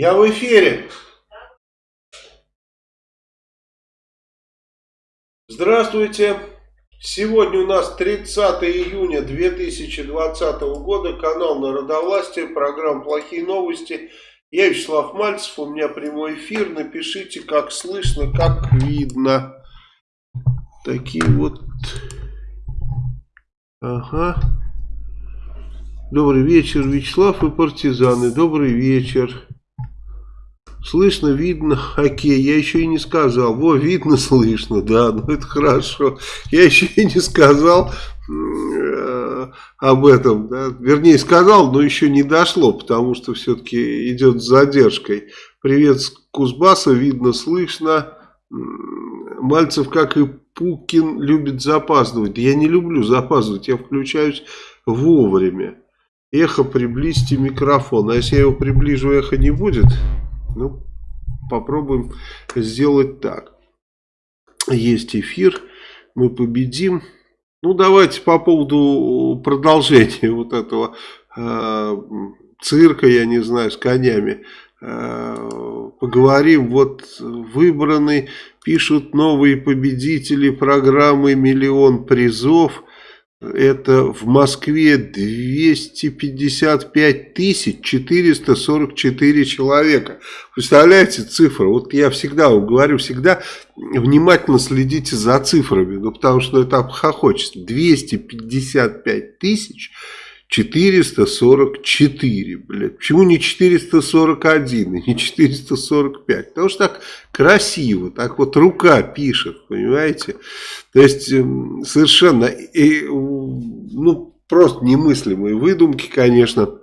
Я в эфире. Здравствуйте. Сегодня у нас 30 июня 2020 года. Канал Народовластия. Программа «Плохие новости». Я Вячеслав Мальцев. У меня прямой эфир. Напишите, как слышно, как видно. Такие вот... Ага. Добрый вечер, Вячеслав и партизаны. Добрый вечер. Слышно, видно, окей, я еще и не сказал. Во, видно, слышно, да, ну это хорошо. Я еще и не сказал э, об этом, да. вернее сказал, но еще не дошло, потому что все-таки идет с задержкой. Привет с Кузбасса, видно, слышно. Мальцев, как и Пукин, любит запаздывать. Я не люблю запаздывать, я включаюсь вовремя. Эхо, приблизьте микрофон. А если я его приближу, эхо не будет? Ну, попробуем сделать так. Есть эфир, мы победим. Ну, давайте по поводу продолжения вот этого э, цирка, я не знаю, с конями. Э, поговорим. Вот выбраны, пишут новые победители программы «Миллион призов». Это в Москве 255 тысяч 444 человека. Представляете цифры? Вот я всегда вам говорю, всегда внимательно следите за цифрами. Ну, потому что это обхохочется. 255 тысяч 444, блядь. Почему не 441 и не 445? Потому что так красиво, так вот рука пишет, понимаете? То есть эм, совершенно, и, ну, просто немыслимые выдумки, конечно.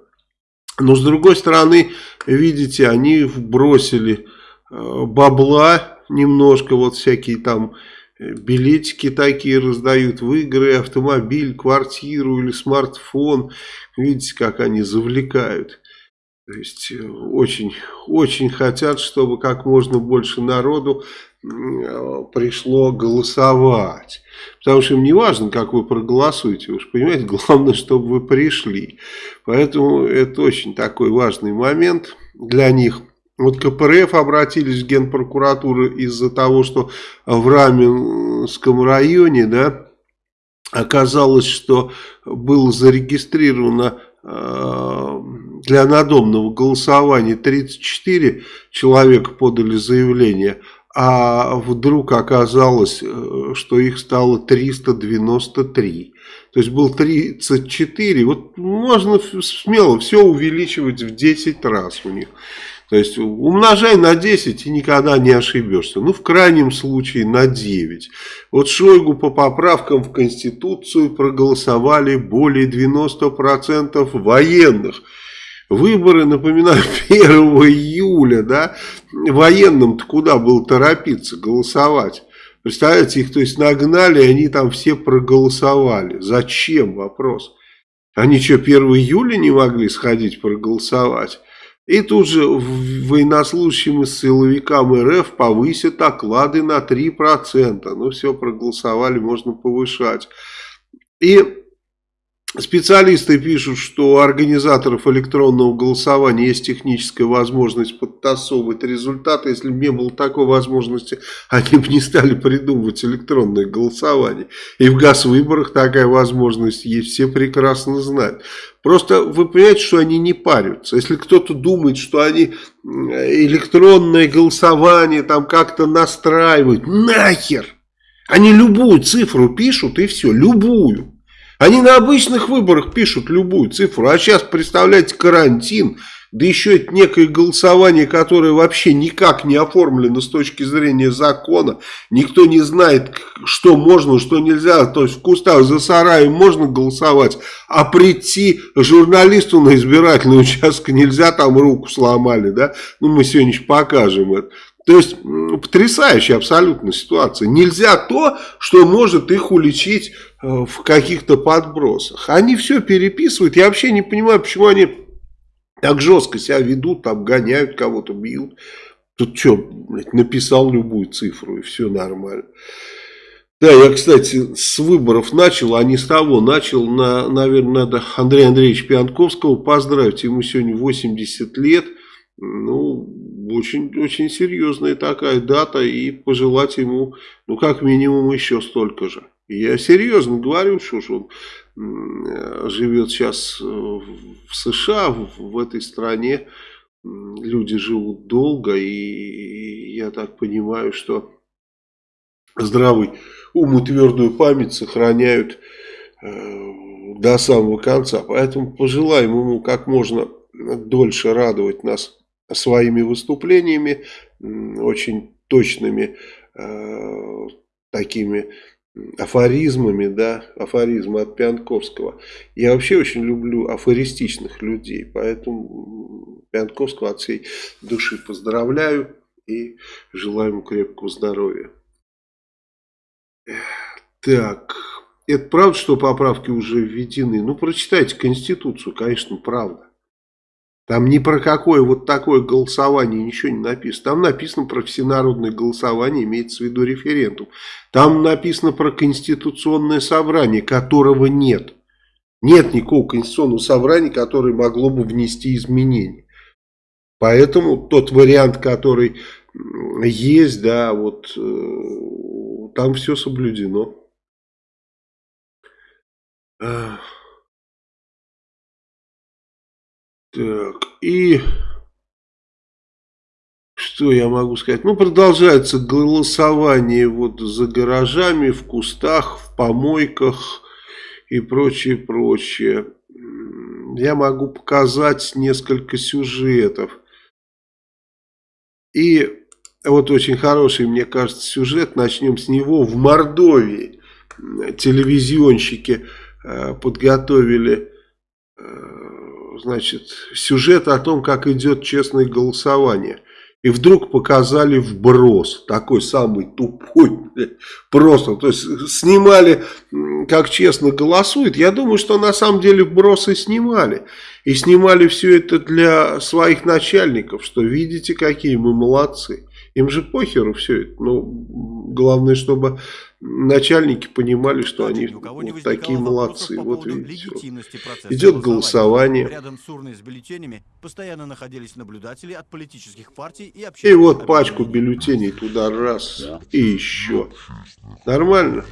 Но с другой стороны, видите, они бросили э, бабла немножко, вот всякие там билетики такие раздают в игры, автомобиль, квартиру или смартфон. Видите, как они завлекают. То есть э, очень, очень хотят, чтобы как можно больше народу пришло голосовать. Потому что им не важно, как вы проголосуете, же понимаете, главное, чтобы вы пришли. Поэтому это очень такой важный момент для них. Вот КПРФ обратились в Генпрокуратуру из-за того, что в Раменском районе, да, оказалось, что было зарегистрировано э, для надомного голосования 34 человека подали заявление, а вдруг оказалось, э, что их стало 393. То есть был 34, вот можно смело все увеличивать в 10 раз у них. То есть умножай на 10 и никогда не ошибешься. Ну, в крайнем случае на 9. Вот Шойгу по поправкам в Конституцию проголосовали более 90% военных. Выборы, напоминаю, 1 июля, да, военным-то куда было торопиться голосовать? Представляете, их то есть нагнали, и они там все проголосовали. Зачем? Вопрос. Они что, 1 июля не могли сходить проголосовать? И тут же военнослужащим и силовикам РФ повысят оклады на 3%. Ну все, проголосовали, можно повышать. И Специалисты пишут, что у организаторов электронного голосования есть техническая возможность подтасовывать результаты. Если бы не было такой возможности, они бы не стали придумывать электронное голосование. И в газ-выборах такая возможность есть, все прекрасно знают. Просто вы понимаете, что они не парятся. Если кто-то думает, что они электронное голосование там как-то настраивают, нахер! Они любую цифру пишут и все, любую. Они на обычных выборах пишут любую цифру, а сейчас, представляете, карантин, да еще это некое голосование, которое вообще никак не оформлено с точки зрения закона. Никто не знает, что можно, что нельзя. То есть в кустах за сараем можно голосовать, а прийти журналисту на избирательный участок нельзя, там руку сломали. да? Ну, мы сегодня покажем это. То есть потрясающая абсолютно ситуация. Нельзя то, что может их уличить э, в каких-то подбросах. Они все переписывают. Я вообще не понимаю, почему они так жестко себя ведут, там гоняют кого-то, бьют. Тут что, блядь, написал любую цифру и все нормально. Да, я, кстати, с выборов начал, а не с того. Начал, на, наверное, надо Андрея Андреевича Пьянковского поздравить. Ему сегодня 80 лет. Ну, очень, очень серьезная такая дата и пожелать ему, ну, как минимум, еще столько же. Я серьезно говорю, что он живет сейчас в США, в этой стране, люди живут долго, и я так понимаю, что здравый ум и твердую память сохраняют э, до самого конца. Поэтому пожелаем ему как можно дольше радовать нас своими выступлениями, очень точными э, такими афоризмами, да, афоризмы от Пианковского. Я вообще очень люблю афористичных людей, поэтому Пианковского от всей души поздравляю и желаю ему крепкого здоровья. Так, это правда, что поправки уже введены? Ну, прочитайте Конституцию, конечно, правда. Там ни про какое вот такое голосование ничего не написано. Там написано про всенародное голосование, имеется в виду референдум. Там написано про конституционное собрание, которого нет. Нет никакого конституционного собрания, которое могло бы внести изменения. Поэтому тот вариант, который есть, да, вот э, там все соблюдено. Так, и что я могу сказать? Ну, продолжается голосование вот за гаражами, в кустах, в помойках и прочее, прочее. Я могу показать несколько сюжетов. И вот очень хороший, мне кажется, сюжет. Начнем с него. В Мордовии телевизионщики э, подготовили э, значит, сюжет о том, как идет честное голосование. И вдруг показали вброс, такой самый тупой, просто, то есть снимали, как честно голосует. Я думаю, что на самом деле вбросы снимали. И снимали все это для своих начальников, что видите, какие мы молодцы. Им же похеру все это. Но главное, чтобы начальники понимали, что они вот такие молодцы. По вот видите, вот. идет голосование. Рядом с урной с бюллетенями постоянно находились наблюдатели от политических партий и И вот пачку бюллетеней туда раз да. и еще. Нормально?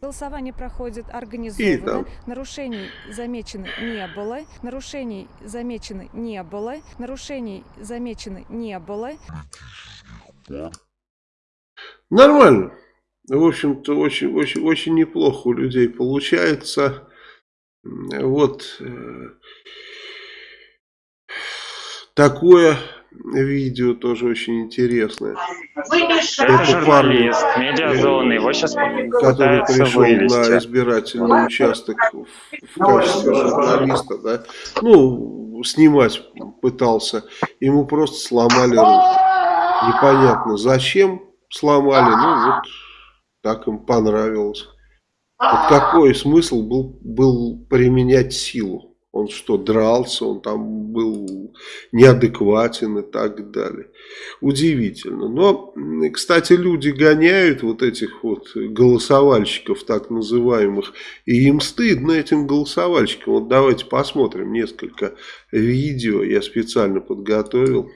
Голосование проходит организованно. Нарушений замечено не было. Нарушений замечено не было. Нарушений замечено не было. Да. Нормально. В общем-то, очень, очень, очень неплохо у людей получается. Вот э, такое видео тоже очень интересное. Это журналист, медиазоны, его сейчас Который пришел вывести. на избирательный участок в качестве журналиста, да, ну, снимать пытался, ему просто сломали руку. Непонятно зачем сломали, ну вот так им понравилось. Вот какой смысл был, был применять силу? Он что, дрался, он там был неадекватен и так далее. Удивительно. Но, кстати, люди гоняют вот этих вот голосовальщиков, так называемых, и им стыдно этим голосовальщикам. Вот давайте посмотрим несколько видео, я специально подготовил.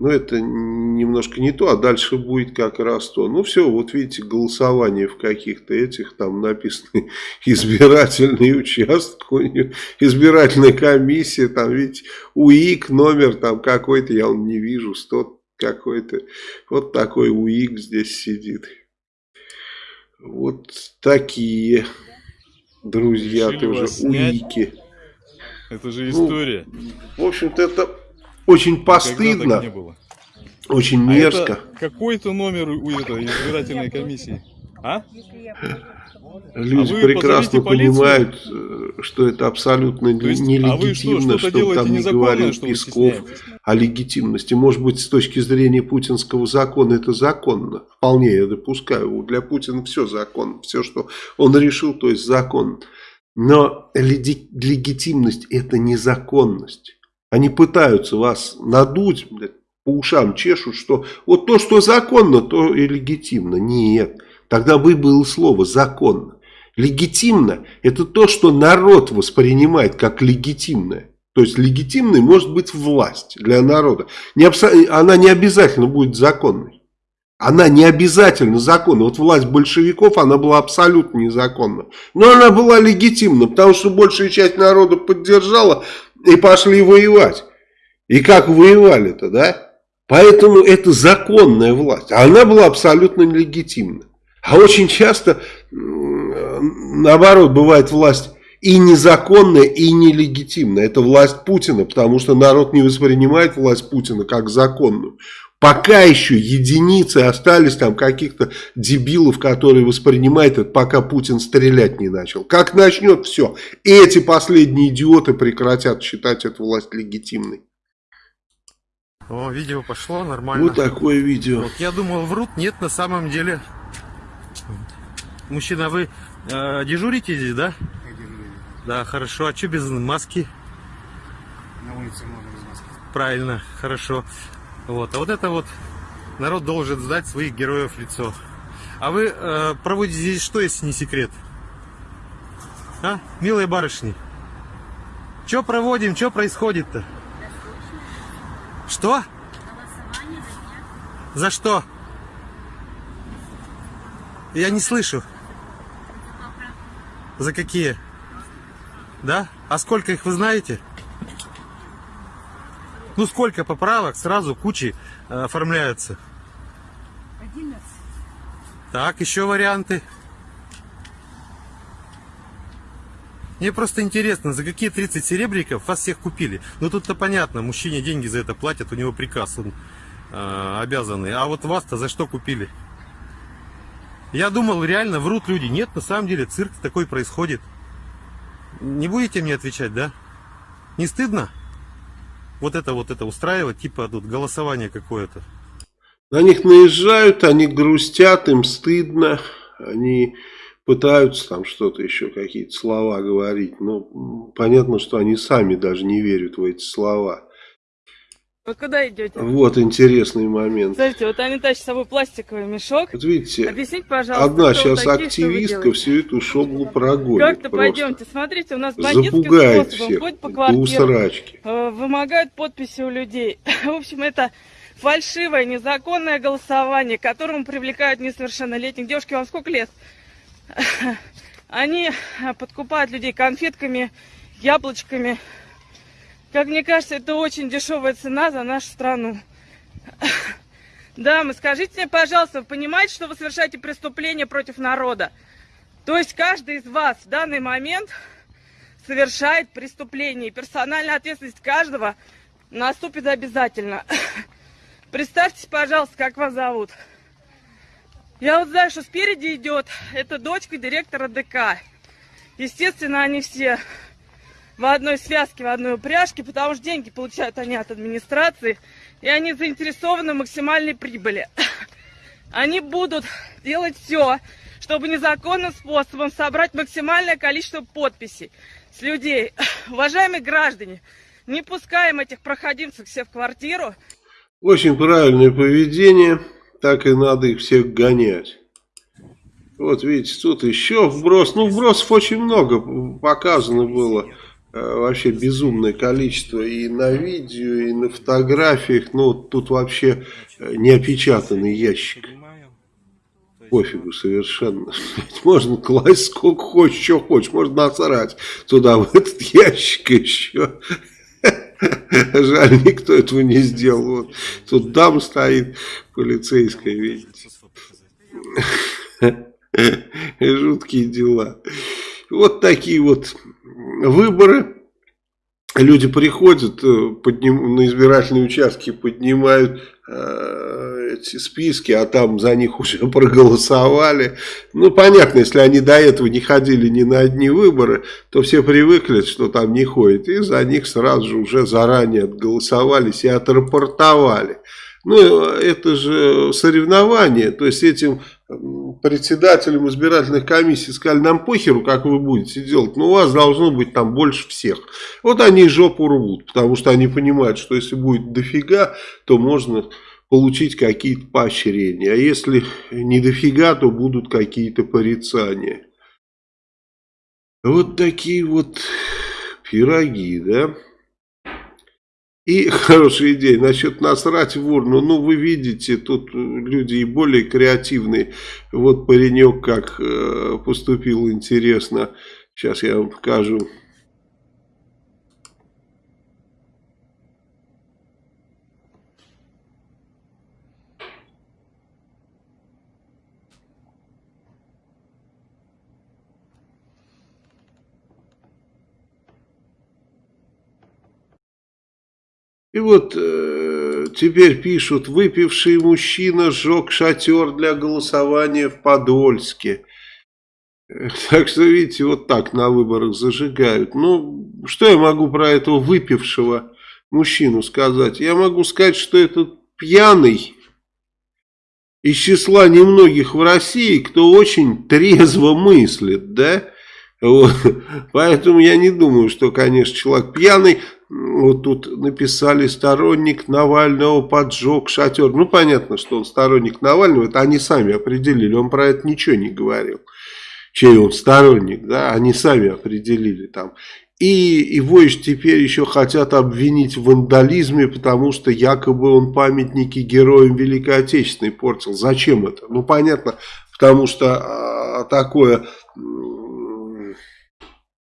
Но это немножко не то, а дальше будет как раз то. Ну все, вот видите, голосование в каких-то этих, там написано избирательный участок, избирательная комиссия, там видите, УИК, номер там какой-то, я он не вижу, 100 какой-то. Вот такой УИК здесь сидит. Вот такие, друзья, Решили тоже УИКи. Это же история. Ну, в общем-то, это очень постыдно. Очень а мерзко. А какой-то номер у этой избирательной комиссии? А? Люди а прекрасно понимают, э, что это абсолютно есть, нелегитимно, а что, что там не говорил Песков о легитимности. Может быть, с точки зрения путинского закона это законно. Вполне я допускаю. Для Путина все законно. Все, что он решил, то есть законно. Но легитимность это незаконность. Они пытаются вас надуть, по ушам чешут, что вот то, что законно, то и легитимно. Нет, тогда бы было слово законно. Легитимно – это то, что народ воспринимает как легитимное. То есть легитимной может быть власть для народа. Не она не обязательно будет законной. Она не обязательно законна. Вот власть большевиков, она была абсолютно незаконна. Но она была легитимна, потому что большая часть народа поддержала и пошли воевать. И как воевали-то, да? Поэтому это законная власть. Она была абсолютно нелегитимна. А очень часто, наоборот, бывает власть и незаконная, и нелегитимная. Это власть Путина, потому что народ не воспринимает власть Путина как законную. Пока еще единицы остались там каких-то дебилов, которые воспринимают это, пока Путин стрелять не начал. Как начнет, все. Эти последние идиоты прекратят считать эту власть легитимной. О, видео пошло, нормально. Вот такое видео. Вот, я думал, врут, нет, на самом деле. Мужчина, вы э, дежурите здесь, да? Я дежурю. Да, хорошо. А что без маски? На улице можно без маски. Правильно, хорошо. Вот. А вот это вот народ должен сдать своих героев лицо. А вы э, проводите здесь что, если не секрет? А, милые барышни? Что проводим, что происходит-то? Что? За что? Я не слышу. За какие? Да? А сколько их вы знаете? Ну сколько поправок сразу кучи э, оформляются? 11. Так, еще варианты. Мне просто интересно, за какие 30 серебряков вас всех купили? Ну тут-то понятно, мужчине деньги за это платят, у него приказ, он э, обязанный. А вот вас-то за что купили? Я думал, реально врут люди. Нет, на самом деле цирк такой происходит. Не будете мне отвечать, да? Не стыдно? Вот это вот это устраивать, типа тут голосование какое-то. На них наезжают, они грустят, им стыдно, они пытаются там что-то еще, какие-то слова говорить. Но понятно, что они сами даже не верят в эти слова. Вы куда идете? Вот интересный момент. Смотрите, вот они тащат с собой пластиковый мешок. Вот видите, Объясните, пожалуйста, одна сейчас такие, активистка всю эту шоблу прогонит. Как-то пойдемте, смотрите, у нас бандитским Запугает всех, ходят по квартирам, э, вымогают подписи у людей. В общем, это фальшивое, незаконное голосование, к которому привлекают несовершеннолетних. Девушки, вам сколько лет? Они подкупают людей конфетками, яблочками, как мне кажется, это очень дешевая цена за нашу страну. Дамы, скажите мне, пожалуйста, вы понимаете, что вы совершаете преступление против народа? То есть каждый из вас в данный момент совершает преступление. И персональная ответственность каждого наступит обязательно. Представьте, пожалуйста, как вас зовут. Я вот знаю, что спереди идет, это дочка директора ДК. Естественно, они все в одной связке, в одной упряжке, потому что деньги получают они от администрации, и они заинтересованы в максимальной прибыли. Они будут делать все, чтобы незаконным способом собрать максимальное количество подписей с людей. Уважаемые граждане, не пускаем этих проходимцев все в квартиру. Очень правильное поведение, так и надо их всех гонять. Вот видите, тут еще вброс. Ну, вбросов очень много показано было. Э, вообще безумное количество и на видео, и на фотографиях. Ну, тут вообще э, неопечатанный ящик. Пофигу совершенно. Можно класть сколько хочешь, что хочешь. Можно насрать туда, в этот ящик еще. Жаль, никто этого не сделал. Вот. Тут дам стоит полицейская, видите. Жуткие дела. Вот такие вот выборы. Люди приходят э, подним, на избирательные участки, поднимают э, эти списки, а там за них уже проголосовали. Ну, понятно, если они до этого не ходили ни на одни выборы, то все привыкли, что там не ходят. И за них сразу же уже заранее отголосовались и отрапортовали. Ну, это же соревнование, то есть этим председателям избирательных комиссий сказали, нам похеру, как вы будете делать, но у вас должно быть там больше всех. Вот они жопу рвут, потому что они понимают, что если будет дофига, то можно получить какие-то поощрения, а если не дофига, то будут какие-то порицания. Вот такие вот пироги, да? И хорошая идея насчет насрать в урну. Ну, вы видите, тут люди и более креативные. Вот паренек как э, поступил интересно. Сейчас я вам покажу. И вот э, теперь пишут, выпивший мужчина сжег шатер для голосования в Подольске. Так что, видите, вот так на выборах зажигают. Ну, что я могу про этого выпившего мужчину сказать? Я могу сказать, что этот пьяный из числа немногих в России, кто очень трезво мыслит, да? Вот. Поэтому я не думаю, что, конечно, человек пьяный вот тут написали сторонник Навального поджег шатер. Ну, понятно, что он сторонник Навального, это они сами определили, он про это ничего не говорил. Чей он сторонник, да, они сами определили там. И его теперь еще хотят обвинить в вандализме, потому что якобы он памятники героям Великой Отечественной портил. Зачем это? Ну, понятно, потому что а, такое,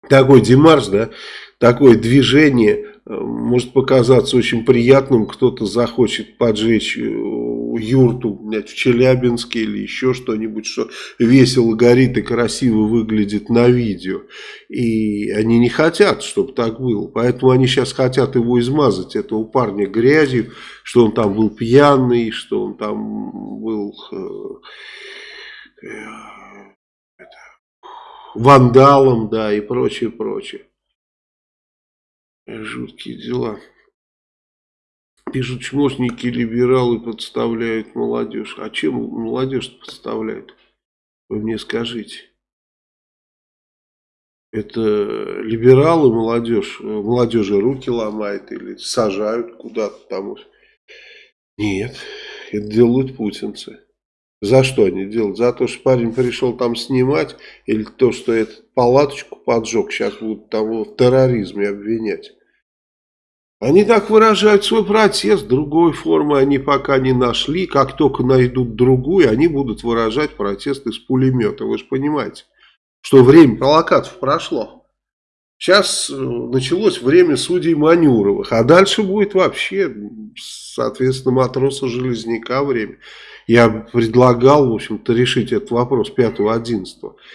такой демарш, да, такое движение может показаться очень приятным, кто-то захочет поджечь э, юрту блядь, в Челябинске или еще что-нибудь, что весело горит и красиво выглядит на видео. И они не хотят, чтобы так было. Поэтому они сейчас хотят его измазать, этого парня грязью, что он там был пьяный, что он там был э, э, вандалом, да, и прочее, прочее. Жуткие дела. Пишут, чмошники, либералы подставляют молодежь. А чем молодежь подставляют? Вы мне скажите. Это либералы молодежь, молодежи руки ломает или сажают куда-то там. Нет, это делают путинцы. За что они делают? За то, что парень пришел там снимать, или то, что этот палаточку поджег, сейчас будут там в терроризме обвинять. Они так выражают свой протест, другой формы они пока не нашли. Как только найдут другую, они будут выражать протест из пулемета. Вы же понимаете, что время провокатов прошло. Сейчас э, началось время судей Манюровых, а дальше будет вообще, соответственно, матроса Железняка время. Я предлагал, в общем-то, решить этот вопрос 5-11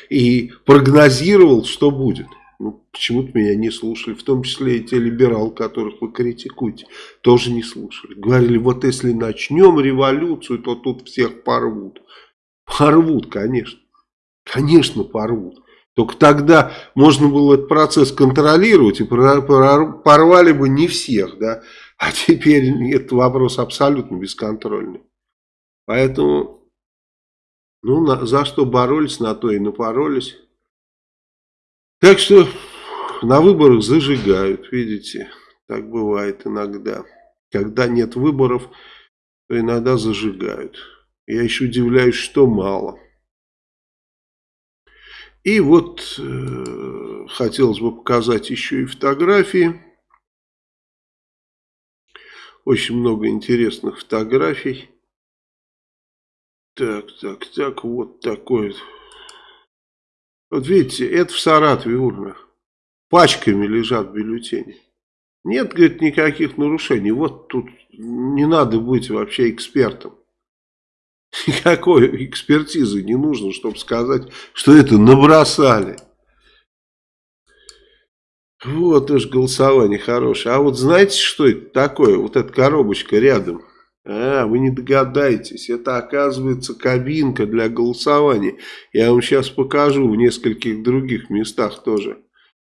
и прогнозировал, что будет. Ну, почему-то меня не слушали, в том числе и те либералы, которых вы критикуете, тоже не слушали. Говорили, вот если начнем революцию, то тут всех порвут. Порвут, конечно. Конечно, порвут. Только тогда можно было этот процесс контролировать и порвали бы не всех, да. А теперь этот вопрос абсолютно бесконтрольный. Поэтому, ну, за что боролись, на то и напоролись. Так что на выборах зажигают, видите, так бывает иногда. Когда нет выборов, то иногда зажигают. Я еще удивляюсь, что мало. И вот э, хотелось бы показать еще и фотографии. Очень много интересных фотографий. Так, так, так, вот такой вот видите, это в Саратове урна. Пачками лежат бюллетени. Нет, говорит, никаких нарушений. Вот тут не надо быть вообще экспертом. Никакой экспертизы не нужно, чтобы сказать, что это набросали. Вот уж голосование хорошее. А вот знаете, что это такое? Вот эта коробочка рядом. А, вы не догадаетесь, это оказывается кабинка для голосования. Я вам сейчас покажу в нескольких других местах тоже.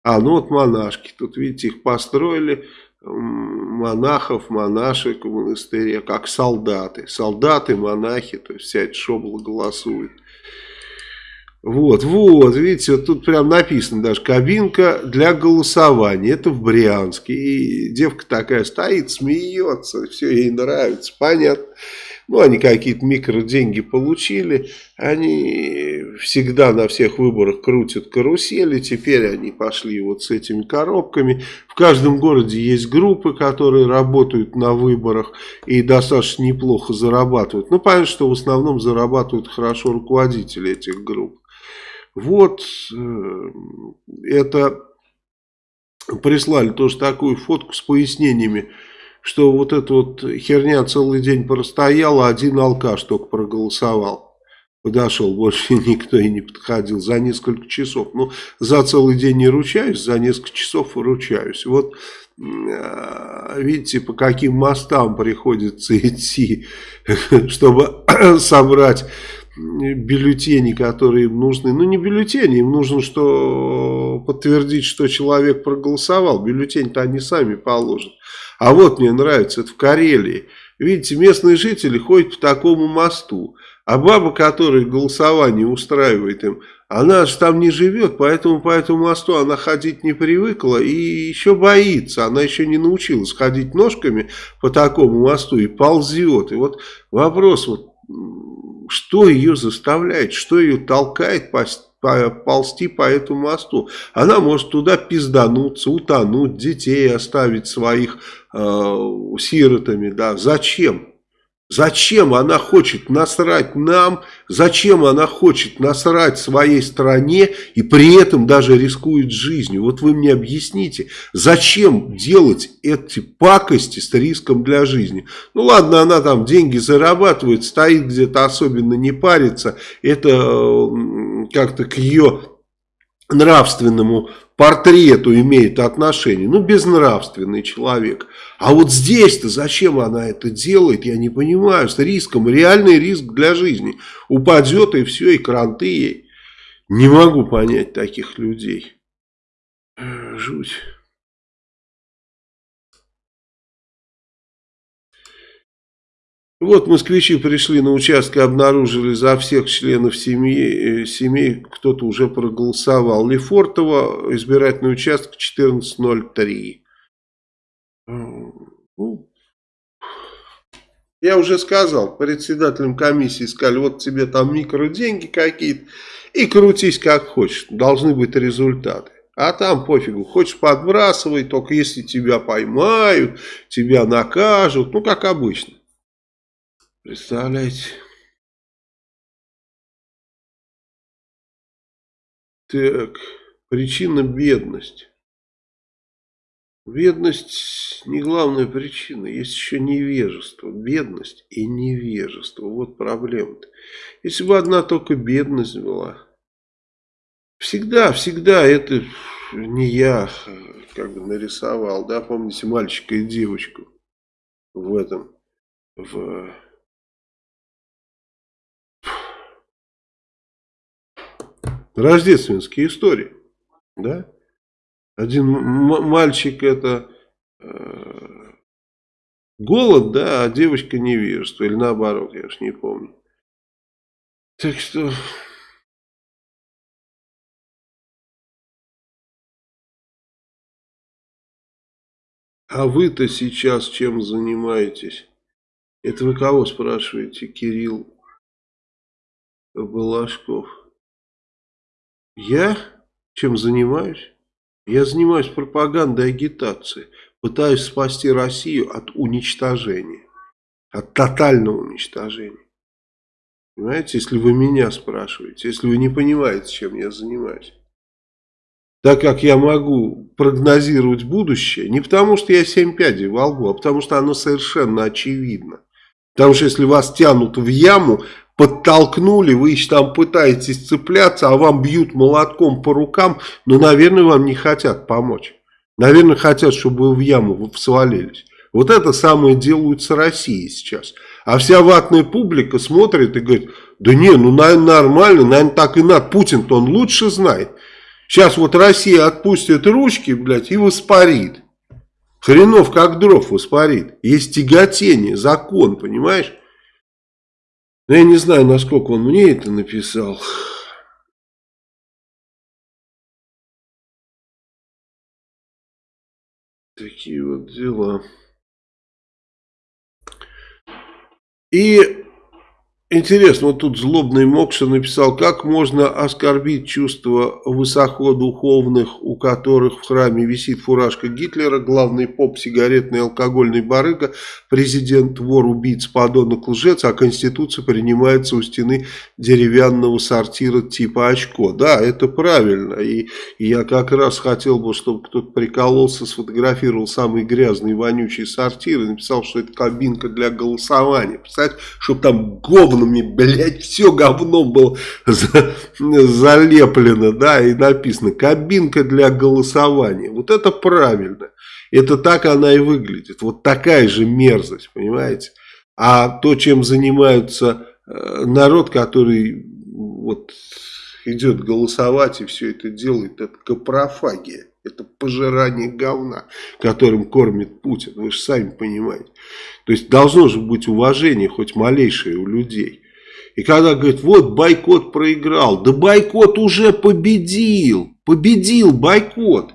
А, ну вот монашки, тут видите, их построили, монахов, монашек в монастыре, как солдаты. Солдаты, монахи, то есть вся эта шобла голосует. Вот, вот, видите, вот тут прям написано даже кабинка для голосования. Это в Брянске. И девка такая стоит, смеется, все ей нравится, понятно. Ну, они какие-то микроденьги получили. Они всегда на всех выборах крутят карусели. Теперь они пошли вот с этими коробками. В каждом городе есть группы, которые работают на выборах и достаточно неплохо зарабатывают. Ну, понятно, что в основном зарабатывают хорошо руководители этих групп. Вот э, это прислали тоже такую фотку с пояснениями, что вот эта вот херня целый день простояла, один алкаш только проголосовал. Подошел, больше никто и не подходил за несколько часов. Ну, за целый день не ручаюсь, за несколько часов ручаюсь. Вот э, видите, по каким мостам приходится идти, чтобы собрать бюллетени, которые им нужны. Ну, не бюллетени, им нужно что подтвердить, что человек проголосовал. Бюллетень-то они сами положат. А вот мне нравится, это в Карелии. Видите, местные жители ходят по такому мосту. А баба, которая голосование устраивает им, она же там не живет, поэтому по этому мосту она ходить не привыкла и еще боится. Она еще не научилась ходить ножками по такому мосту и ползет. И вот вопрос, вот что ее заставляет, что ее толкает ползти по этому мосту. Она может туда пиздануться, утонуть, детей оставить своих э, сиротами. Да. Зачем? Зачем она хочет насрать нам, зачем она хочет насрать своей стране и при этом даже рискует жизнью? Вот вы мне объясните, зачем делать эти пакости с риском для жизни? Ну ладно, она там деньги зарабатывает, стоит где-то особенно не парится, это как-то к ее нравственному портрету имеет отношение. Ну, безнравственный человек. А вот здесь-то зачем она это делает, я не понимаю. С риском, реальный риск для жизни. Упадет и все, и кранты ей. Не могу понять таких людей. Жуть. Вот москвичи пришли на участок обнаружили за всех членов семьи, э, семей, кто-то уже проголосовал. Лефортово, избирательный участок 1403. Ну, я уже сказал, председателям комиссии сказали, вот тебе там микроденьги какие-то, и крутись как хочешь, должны быть результаты. А там пофигу, хочешь подбрасывай, только если тебя поймают, тебя накажут, ну как обычно. Представляете? Так, причина бедность. Бедность не главная причина, есть еще невежество. Бедность и невежество. Вот проблема-то. Если бы одна только бедность была. Всегда, всегда это не я как бы нарисовал, да, помните мальчика и девочку в этом, в рождественские истории. Да? Один мальчик это э, голод, да, а девочка невежество. Или наоборот, я уж не помню. Так что... А вы-то сейчас чем занимаетесь? Это вы кого спрашиваете, Кирилл Балашков? Я чем занимаюсь? Я занимаюсь пропагандой и агитацией. Пытаюсь спасти Россию от уничтожения. От тотального уничтожения. Понимаете, если вы меня спрашиваете, если вы не понимаете, чем я занимаюсь. Так как я могу прогнозировать будущее, не потому что я семь пядей во лбу, а потому что оно совершенно очевидно. Потому что если вас тянут в яму, подтолкнули, вы еще там пытаетесь цепляться, а вам бьют молотком по рукам, но, наверное, вам не хотят помочь. Наверное, хотят, чтобы вы в яму свалились. Вот это самое делают с Россией сейчас. А вся ватная публика смотрит и говорит, да не, ну, наверное, нормально, наверное, так и надо. Путин-то он лучше знает. Сейчас вот Россия отпустит ручки, блядь, и воспарит. Хренов как дров воспарит. Есть тяготение, закон, понимаешь? Но я не знаю, насколько он мне это написал. Такие вот дела. И Интересно, вот тут злобный Мокша написал, как можно оскорбить чувства высокодуховных, у которых в храме висит фуражка Гитлера, главный поп, сигаретный алкогольный барыга, президент, вор, убийц, подонок, лжец, а Конституция принимается у стены деревянного сортира типа очко. Да, это правильно, и, и я как раз хотел бы, чтобы кто-то прикололся, сфотографировал самый грязный, вонючий сортир и написал, что это кабинка для голосования. Представляете, чтобы там говно говнами, блядь, все говном было за, залеплено, да, и написано «кабинка для голосования». Вот это правильно. Это так она и выглядит. Вот такая же мерзость, понимаете? А то, чем занимаются э, народ, который вот идет голосовать и все это делает, это капрофагия. Это пожирание говна, которым кормит Путин. Вы же сами понимаете. То есть должно же быть уважение хоть малейшее у людей. И когда говорит, вот бойкот проиграл. Да бойкот уже победил. Победил бойкот.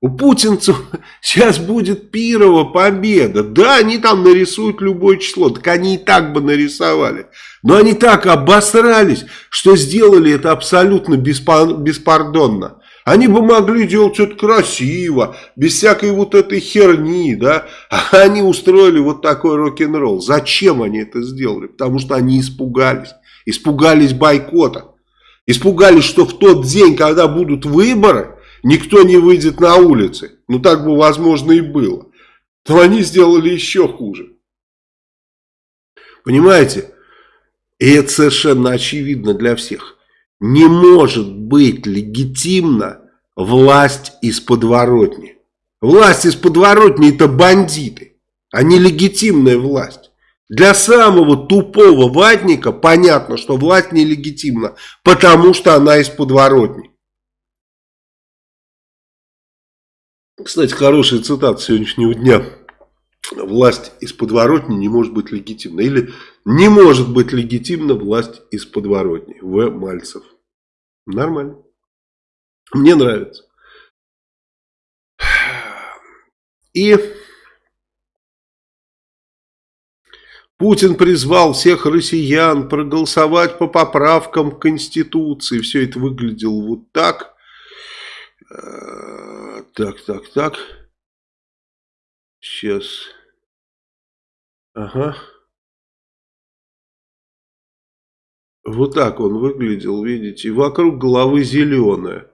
У путинцев сейчас будет пирова победа. Да, они там нарисуют любое число. Так они и так бы нарисовали. Но они так обосрались, что сделали это абсолютно беспардонно. Они бы могли делать что-то красиво, без всякой вот этой херни, да. А они устроили вот такой рок-н-ролл. Зачем они это сделали? Потому что они испугались. Испугались бойкота. Испугались, что в тот день, когда будут выборы, никто не выйдет на улицы. Ну так бы возможно и было. То они сделали еще хуже. Понимаете? И это совершенно очевидно для всех. Не может быть легитимна власть из подворотни. Власть из подворотни это бандиты, а не легитимная власть. Для самого тупого ватника понятно, что власть нелегитимна, потому что она из подворотни. Кстати, хорошая цитата сегодняшнего дня. Власть из подворотни не может быть легитимна. Или не может быть легитимна власть из подворотни. В. Мальцев. Нормально. Мне нравится. И Путин призвал всех россиян проголосовать по поправкам к Конституции. Все это выглядело вот так. Э, так, так, так. Сейчас. Ага. Вот так он выглядел, видите. Вокруг головы зеленая.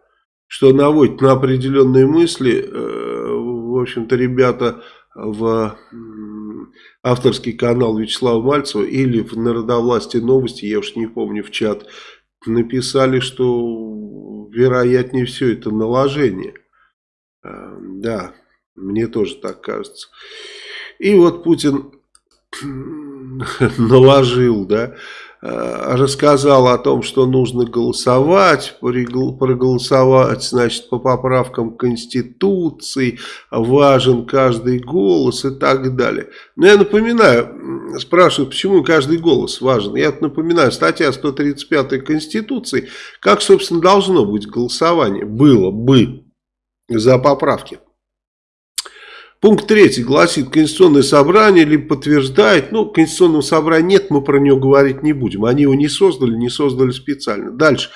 Что наводит на определенные мысли. Э, в общем-то, ребята в авторский канал Вячеслава Мальцева или в Народовластии новости, я уж не помню, в чат, написали, что вероятнее все это наложение. Э, да, мне тоже так кажется. И вот Путин наложил, да, рассказал о том, что нужно голосовать, проголосовать, значит, по поправкам Конституции, важен каждый голос и так далее. Но я напоминаю, спрашивают, почему каждый голос важен. Я напоминаю, статья 135 Конституции, как, собственно, должно быть голосование, было бы за поправки. Пункт третий гласит, Конституционное собрание либо подтверждает, ну, Конституционного собрания нет, мы про него говорить не будем. Они его не создали, не создали специально. Дальше.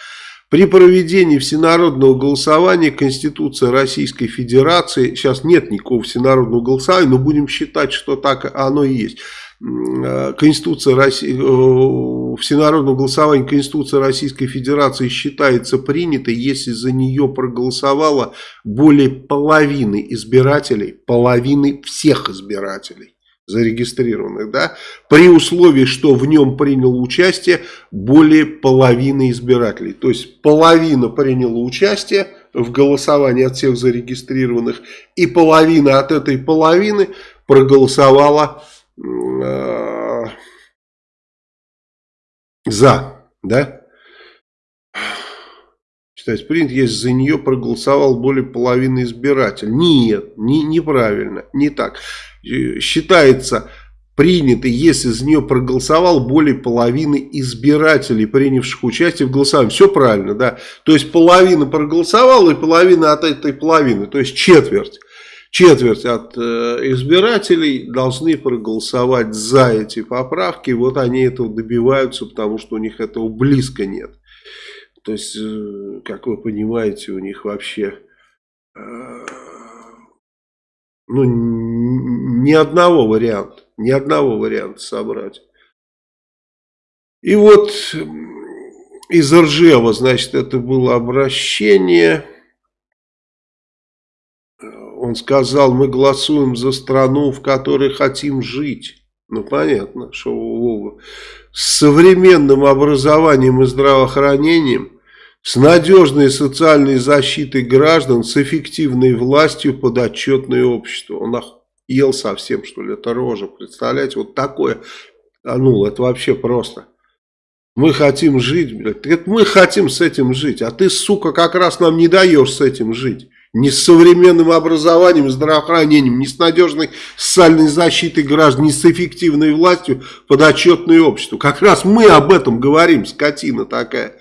При проведении всенародного голосования Конституция Российской Федерации, сейчас нет никакого всенародного голосования, но будем считать, что так оно и есть. Э, Конституция России, э, всенародного голосования Конституция Российской Федерации считается принятой, если за нее проголосовало более половины избирателей, половины всех избирателей зарегистрированных, да, при условии, что в нем приняло участие более половины избирателей. То есть половина приняла участие в голосовании от всех зарегистрированных, и половина от этой половины проголосовала Э, за, да? Считать принят, если за нее проголосовал более половины избирателей. Нет, не, неправильно, не так. Э, считается принято, если за нее проголосовал более половины избирателей, принявших участие в голосовании. Все правильно, да. То есть половина проголосовала и половина от этой половины, то есть четверть. четверть от э, избирателей должны проголосовать за эти поправки. Вот они этого добиваются, потому что у них этого близко нет. То есть, э, как вы понимаете, у них вообще э, ну, ни одного варианта, ни одного варианта собрать. И вот из Ржева, значит, это было обращение. Он сказал, мы голосуем за страну, в которой хотим жить. Ну, понятно, что Вова. С современным образованием и здравоохранением, с надежной социальной защитой граждан, с эффективной властью подотчетное общество. Он ел совсем, что ли, это рожа. Представляете, вот такое, а ну, это вообще просто. Мы хотим жить, блядь. Это мы хотим с этим жить, а ты, сука, как раз нам не даешь с этим жить. Ни с современным образованием, здравоохранением, ни с надежной социальной защитой граждан, ни с эффективной властью подотчетное обществу. Как раз мы об этом говорим, скотина такая.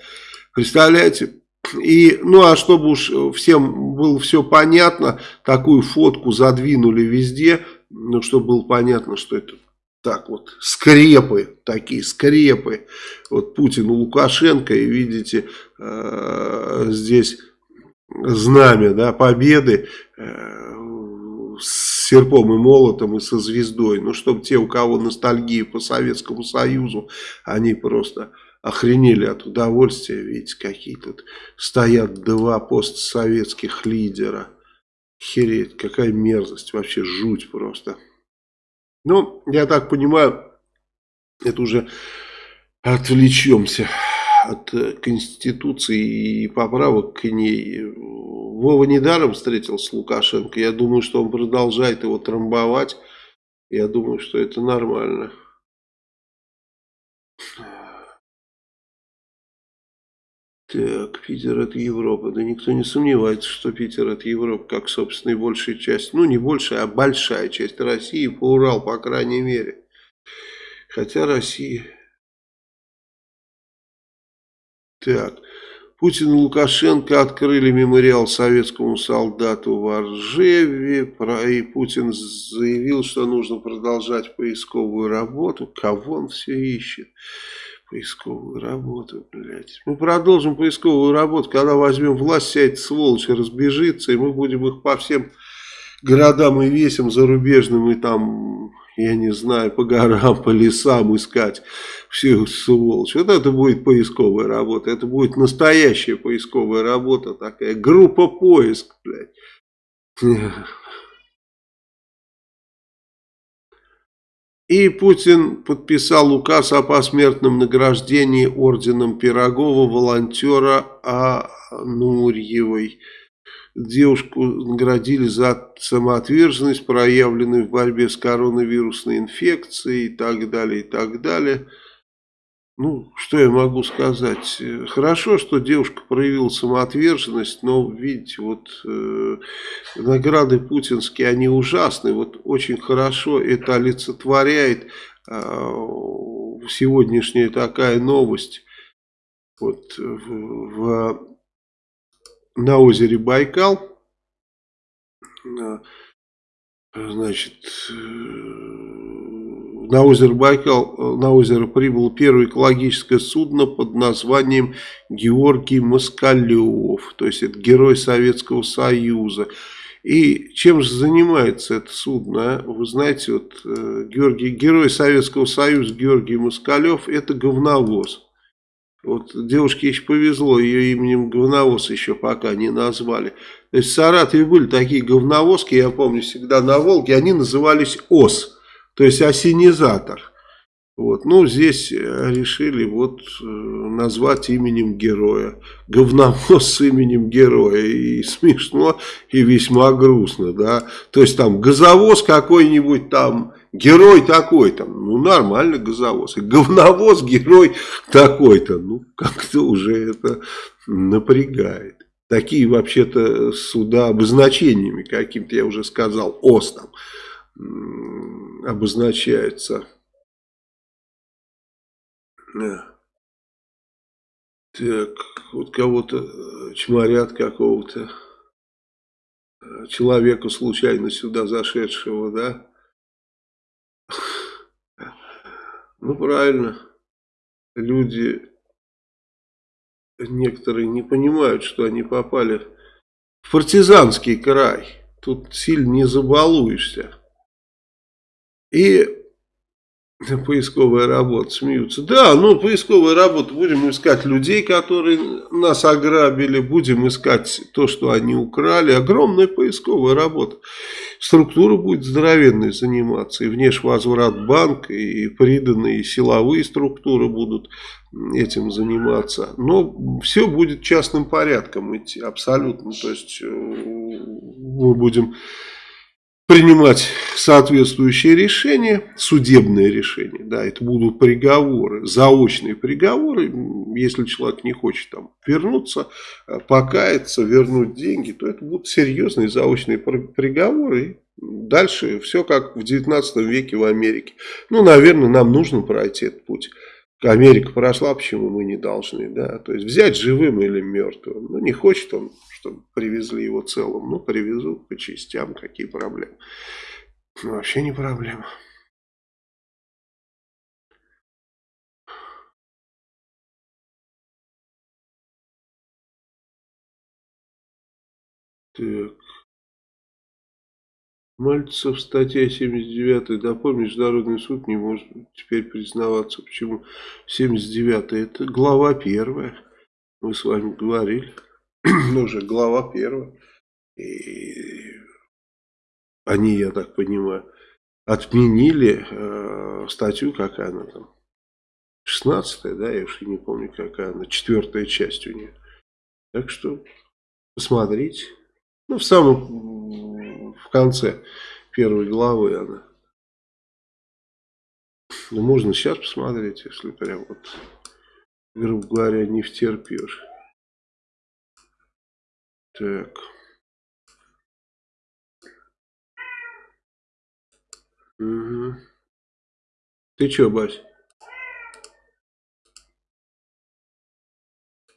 Представляете? И, ну а чтобы уж всем было все понятно, такую фотку задвинули везде, ну чтобы было понятно, что это так вот, скрепы, такие скрепы, вот Путин и Лукашенко, и видите, э, здесь знамя, да, победы, э, с серпом и молотом и со звездой, ну, чтобы те, у кого ностальгия по Советскому Союзу, они просто охренели от удовольствия, видите, какие тут стоят два постсоветских лидера, хереть, какая мерзость, вообще жуть просто. Ну, я так понимаю, это уже отвлечемся от э, Конституции и поправок к ней. Вова недаром встретился с Лукашенко. Я думаю, что он продолжает его трамбовать. Я думаю, что это нормально. Так, Питер это Европа. Да никто не сомневается, что Питер это Европа, как, собственно, и большая часть, ну не большая, а большая часть России, по Урал, по крайней мере. Хотя Россия... Так, Путин и Лукашенко открыли мемориал советскому солдату в Оржеве, и Путин заявил, что нужно продолжать поисковую работу. Кого он все ищет? Поисковую работу, блядь. Мы продолжим поисковую работу, когда возьмем власть, вся эта сволочь разбежится, и мы будем их по всем городам и весям зарубежным, и там, я не знаю, по горам, по лесам искать всю сволочь. Вот это будет поисковая работа, это будет настоящая поисковая работа такая, группа поиск, блядь. И Путин подписал указ о посмертном награждении орденом Пирогова волонтера Анурьевой. Девушку наградили за самоотверженность, проявленную в борьбе с коронавирусной инфекцией и так далее, и так далее. Ну, что я могу сказать? Хорошо, что девушка проявила самоотверженность, но, видите, вот э, награды путинские, они ужасны. Вот очень хорошо это олицетворяет э, сегодняшняя такая новость. Вот в, в, на озере Байкал, э, значит, э, на озеро Байкал, э, на озеро прибыло первое экологическое судно под названием Георгий Москалев, то есть это герой Советского Союза. И чем же занимается это судно? А? Вы знаете, вот э, Георгий, герой Советского Союза Георгий Москалев это говновоз. Вот девушке еще повезло, ее именем говновоз еще пока не назвали. То есть в Саратове были такие говновозки, я помню, всегда на Волге, они назывались ОС то есть осенизатор. Вот. Ну, здесь э, решили вот э, назвать именем героя. Говномоз с именем героя. И смешно, и весьма грустно, да. То есть там газовоз какой-нибудь там, герой такой-то. Ну, нормально газовоз. И говновоз герой такой-то. Ну, как-то уже это напрягает. Такие вообще-то суда обозначениями каким-то, я уже сказал, ОС там обозначается. Так, вот кого-то э, чморят какого-то. человека, случайно сюда зашедшего, да? Ну, правильно. Люди некоторые не понимают, что они попали в партизанский край. Тут сильно не забалуешься. И Поисковая работа, смеются. Да, ну, поисковая работа. Будем искать людей, которые нас ограбили. Будем искать то, что они украли. Огромная поисковая работа. Структура будет здоровенной заниматься. И внешвозврат банк, и приданные силовые структуры будут этим заниматься. Но все будет частным порядком идти. Абсолютно. То есть э, мы будем принимать соответствующие решения, судебные решения, да, это будут приговоры, заочные приговоры, если человек не хочет там вернуться, э, покаяться, вернуть деньги, то это будут серьезные заочные приговоры, дальше все как в 19 веке в Америке. Ну, наверное, нам нужно пройти этот путь. Америка прошла, почему мы не должны, да, то есть взять живым или мертвым, ну, не хочет он чтобы привезли его целым. Ну, привезут по частям, какие проблемы. Ну, вообще не проблема. Так. Мальцев, статья 79. Допой Международный суд не может теперь признаваться. Почему 79? Это глава первая. Мы с вами говорили. Ну, уже глава первая. И они, я так понимаю, отменили э, статью, какая она там, 16 да, я уж не помню, какая она, четвертая часть у нее. Так что посмотрите. Ну, в самом, конце первой главы она. Ну, можно сейчас посмотреть, если прям вот, грубо говоря, не втерпешь. Так. Угу. Ты чё, Бась?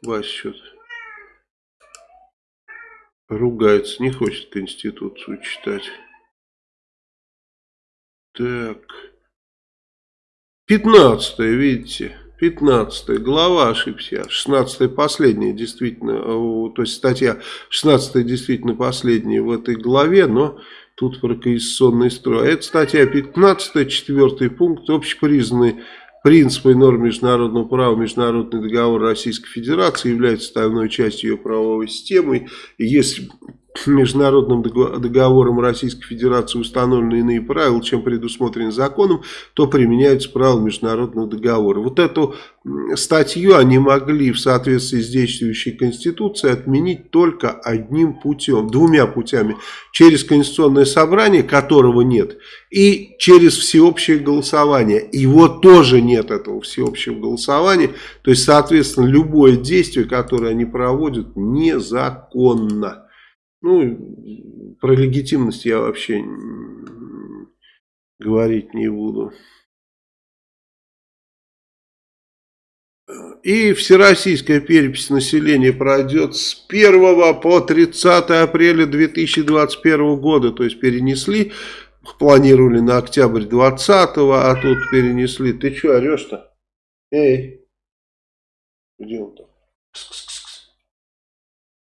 Бась что-то ругается, не хочет Конституцию читать. Так. Пятнадцатое, видите? 15 глава, ошибся, 16 последняя, действительно, то есть статья 16 действительно последняя в этой главе, но тут про конституционный строй. Это статья 15, четвертый пункт, общепризнанный принципы и нормы международного права, международный договор Российской Федерации является составной частью ее правовой системы. И если международным договором Российской Федерации установлены иные правила, чем предусмотрены законом, то применяются правила международного договора. Вот эту статью они могли в соответствии с действующей Конституцией отменить только одним путем, двумя путями. Через Конституционное собрание, которого нет, и через всеобщее голосование. Его тоже нет, этого всеобщего голосования. То есть, соответственно, любое действие, которое они проводят, незаконно. Ну, про легитимность я вообще говорить не буду. И всероссийская перепись населения пройдет с 1 по 30 апреля 2021 года. То есть перенесли, планировали на октябрь 20, а тут перенесли. Ты что орешь-то? Эй, где он там?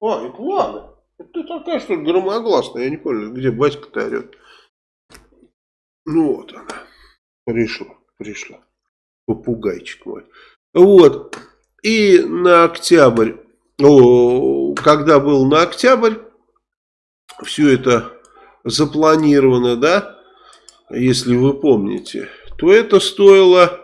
Ой, ладно. Ты такая, что громогласная, я не понял, где батька-то орет. Ну вот она, пришла, пришла, попугайчик мой. Вот, и на октябрь, о, когда был на октябрь, все это запланировано, да, если вы помните, то это стоило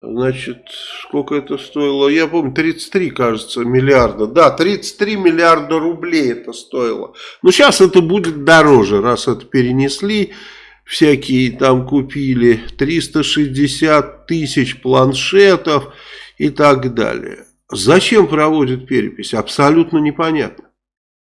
Значит, сколько это стоило? Я помню, 33, кажется, миллиарда. Да, 33 миллиарда рублей это стоило. Но сейчас это будет дороже, раз это перенесли. Всякие там купили 360 тысяч планшетов и так далее. Зачем проводят перепись? Абсолютно непонятно.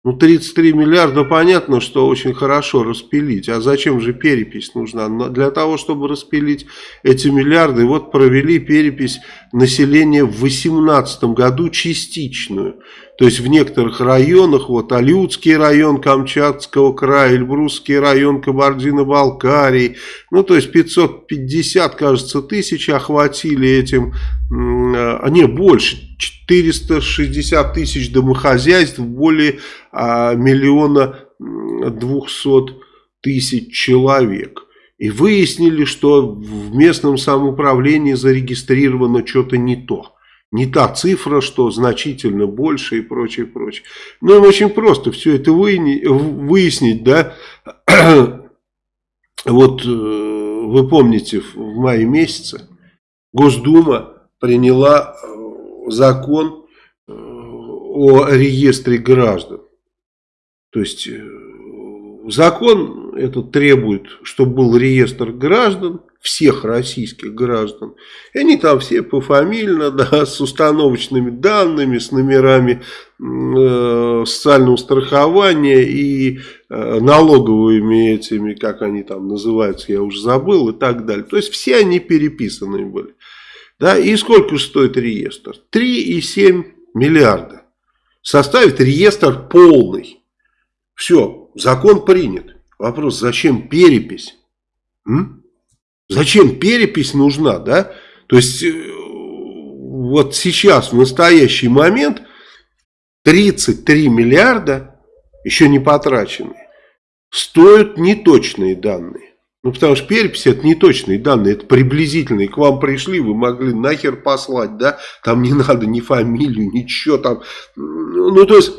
Ну, 33 миллиарда, понятно, что очень хорошо распилить. А зачем же перепись нужна? Для того, чтобы распилить эти миллиарды, вот провели перепись населения в 2018 году частичную. То есть в некоторых районах, вот Алютский район Камчатского края, Эльбрусский район Кабардино-Балкарии, ну то есть 550, кажется, тысяч охватили этим, а не больше, 460 тысяч домохозяйств, более а, миллиона двухсот тысяч человек. И выяснили, что в местном самоуправлении зарегистрировано что-то не то. Не та цифра, что значительно больше и прочее, прочее. Ну, им очень просто все это выяснить, да. Вот э, вы помните, в мае месяце Госдума приняла э, закон э, о реестре граждан. То есть закон этот требует, чтобы был реестр граждан, всех российских граждан. И они там все пофамильно, да, с установочными данными, с номерами э, социального страхования и э, налоговыми этими, как они там называются, я уже забыл и так далее. То есть все они переписаны были. Да, и сколько стоит реестр? 3,7 миллиарда. Составит реестр полный. Все, закон принят. Вопрос, зачем перепись? М? Зачем перепись нужна, да? То есть, э, вот сейчас, в настоящий момент, 33 миллиарда, еще не потраченные, стоят неточные данные. Ну, потому что перепись это неточные данные, это приблизительные. К вам пришли, вы могли нахер послать, да? Там не надо ни фамилию, ничего там. Ну, то есть,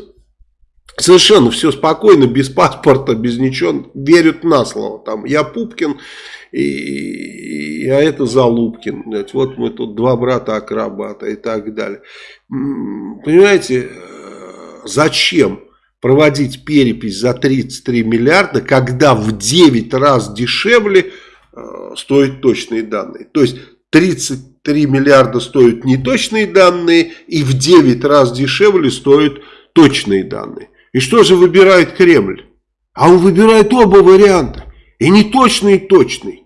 Совершенно все спокойно, без паспорта, без ничего, верят на слово. Там я Пупкин, и, и, а это Залупкин. Вот мы тут два брата-акробата и так далее. Понимаете, э, зачем проводить перепись за 33 миллиарда, когда в 9 раз дешевле э, стоят точные данные? То есть 33 миллиарда стоят неточные данные и в 9 раз дешевле стоят точные данные. И что же выбирает Кремль? А он выбирает оба варианта. И не точный, и точный.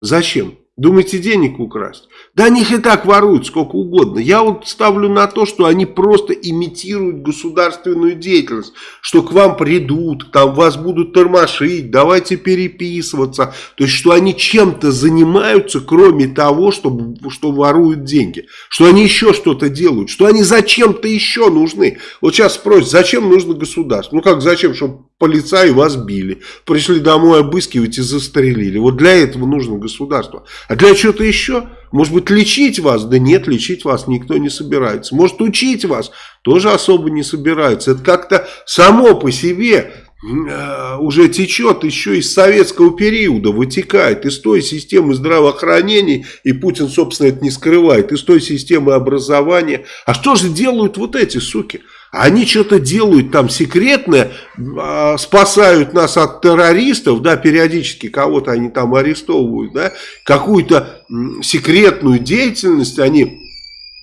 Зачем? Думаете, денег украсть? Да они их и так воруют сколько угодно. Я вот ставлю на то, что они просто имитируют государственную деятельность. Что к вам придут, там вас будут тормошить, давайте переписываться. То есть, что они чем-то занимаются, кроме того, что, что воруют деньги. Что они еще что-то делают. Что они зачем-то еще нужны. Вот сейчас спросят, зачем нужно государство? Ну как зачем? Чтобы полицаи вас били. Пришли домой обыскивать и застрелили. Вот для этого нужно государство. А для чего-то еще? Может быть, лечить вас? Да нет, лечить вас никто не собирается. Может, учить вас? Тоже особо не собирается. Это как-то само по себе э, уже течет еще из советского периода, вытекает из той системы здравоохранения, и Путин, собственно, это не скрывает, из той системы образования. А что же делают вот эти суки? Они что-то делают там секретное, а, спасают нас от террористов, да, периодически кого-то они там арестовывают, да, какую-то секретную деятельность они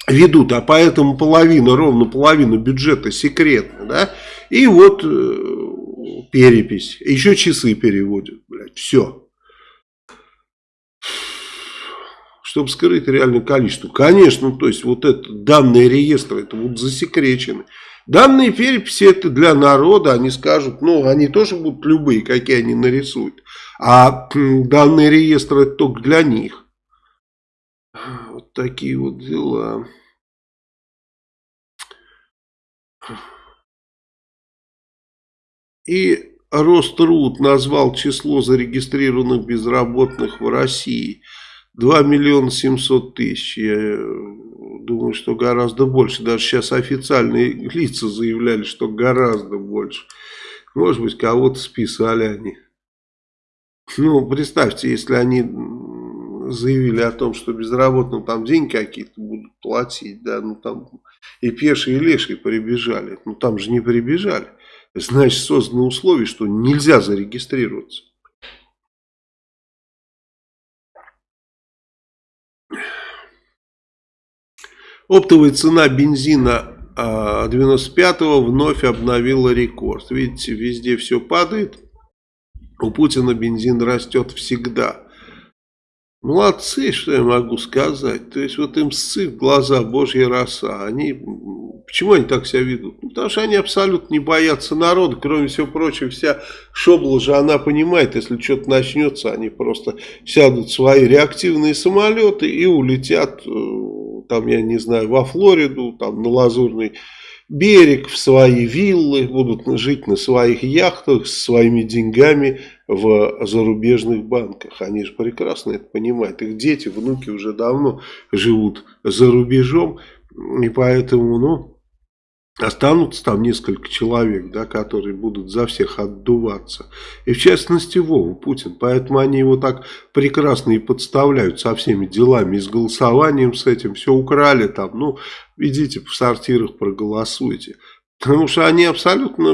ведут, а поэтому половина, ровно половина бюджета секретна, да, и вот э, перепись, еще часы переводят, блядь, все. Чтобы скрыть реальное количество. Конечно, то есть вот это данные реестра, это вот засекречены. Данные переписи это для народа, они скажут, ну, они тоже будут любые, какие они нарисуют. А данные реестры это только для них. Вот такие вот дела. И Роструд назвал число зарегистрированных безработных в России 2 миллиона 700 тысяч. Думаю, что гораздо больше. Даже сейчас официальные лица заявляли, что гораздо больше. Может быть, кого-то списали они. Ну, представьте, если они заявили о том, что безработным там деньги какие-то будут платить, да, ну там и пешие, и лешие прибежали. Ну там же не прибежали. Значит, созданы условия, что нельзя зарегистрироваться. Оптовая цена бензина 95-го а, вновь обновила рекорд. Видите, везде все падает. У Путина бензин растет всегда. Молодцы, что я могу сказать. То есть вот им сцит глаза божья роса. Они, почему они так себя ведут? Ну, потому что они абсолютно не боятся народа. Кроме всего прочего, вся шобла же она понимает, если что-то начнется, они просто сядут в свои реактивные самолеты и улетят, э, там, я не знаю, во Флориду, там, на Лазурный берег, в свои виллы, будут жить на своих яхтах с своими деньгами в зарубежных банках. Они же прекрасно это понимают. Их дети, внуки уже давно живут за рубежом, и поэтому, ну, Останутся там несколько человек, да, которые будут за всех отдуваться. И в частности Вова Путин. Поэтому они его так прекрасно и подставляют со всеми делами. И с голосованием с этим. Все украли там. Ну, идите в сортирах проголосуйте. Потому что они абсолютно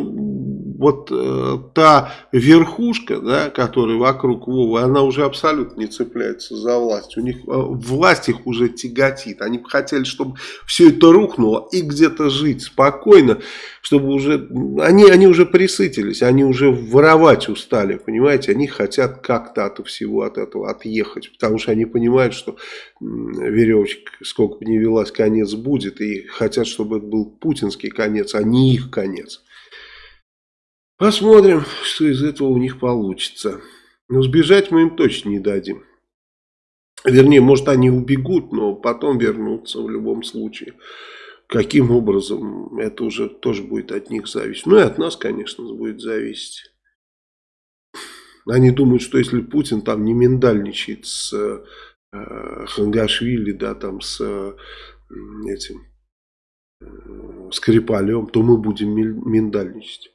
вот э, та верхушка, да, которая вокруг Вовы, она уже абсолютно не цепляется за власть. У них э, власть их уже тяготит. Они бы хотели, чтобы все это рухнуло и где-то жить спокойно, чтобы уже... Они, они уже присытились, они уже воровать устали, понимаете? Они хотят как-то от всего от этого отъехать, потому что они понимают, что веревочка, сколько бы ни велась, конец будет, и хотят, чтобы это был путинский конец, а не их конец. Посмотрим, что из этого у них получится. Но сбежать мы им точно не дадим. Вернее, может они убегут, но потом вернутся в любом случае. Каким образом, это уже тоже будет от них зависеть. Ну и от нас, конечно, будет зависеть. Они думают, что если Путин там не миндальничает с э, Хангашвили, да, там с э, этим э, Скрипалем, то мы будем миндальничать.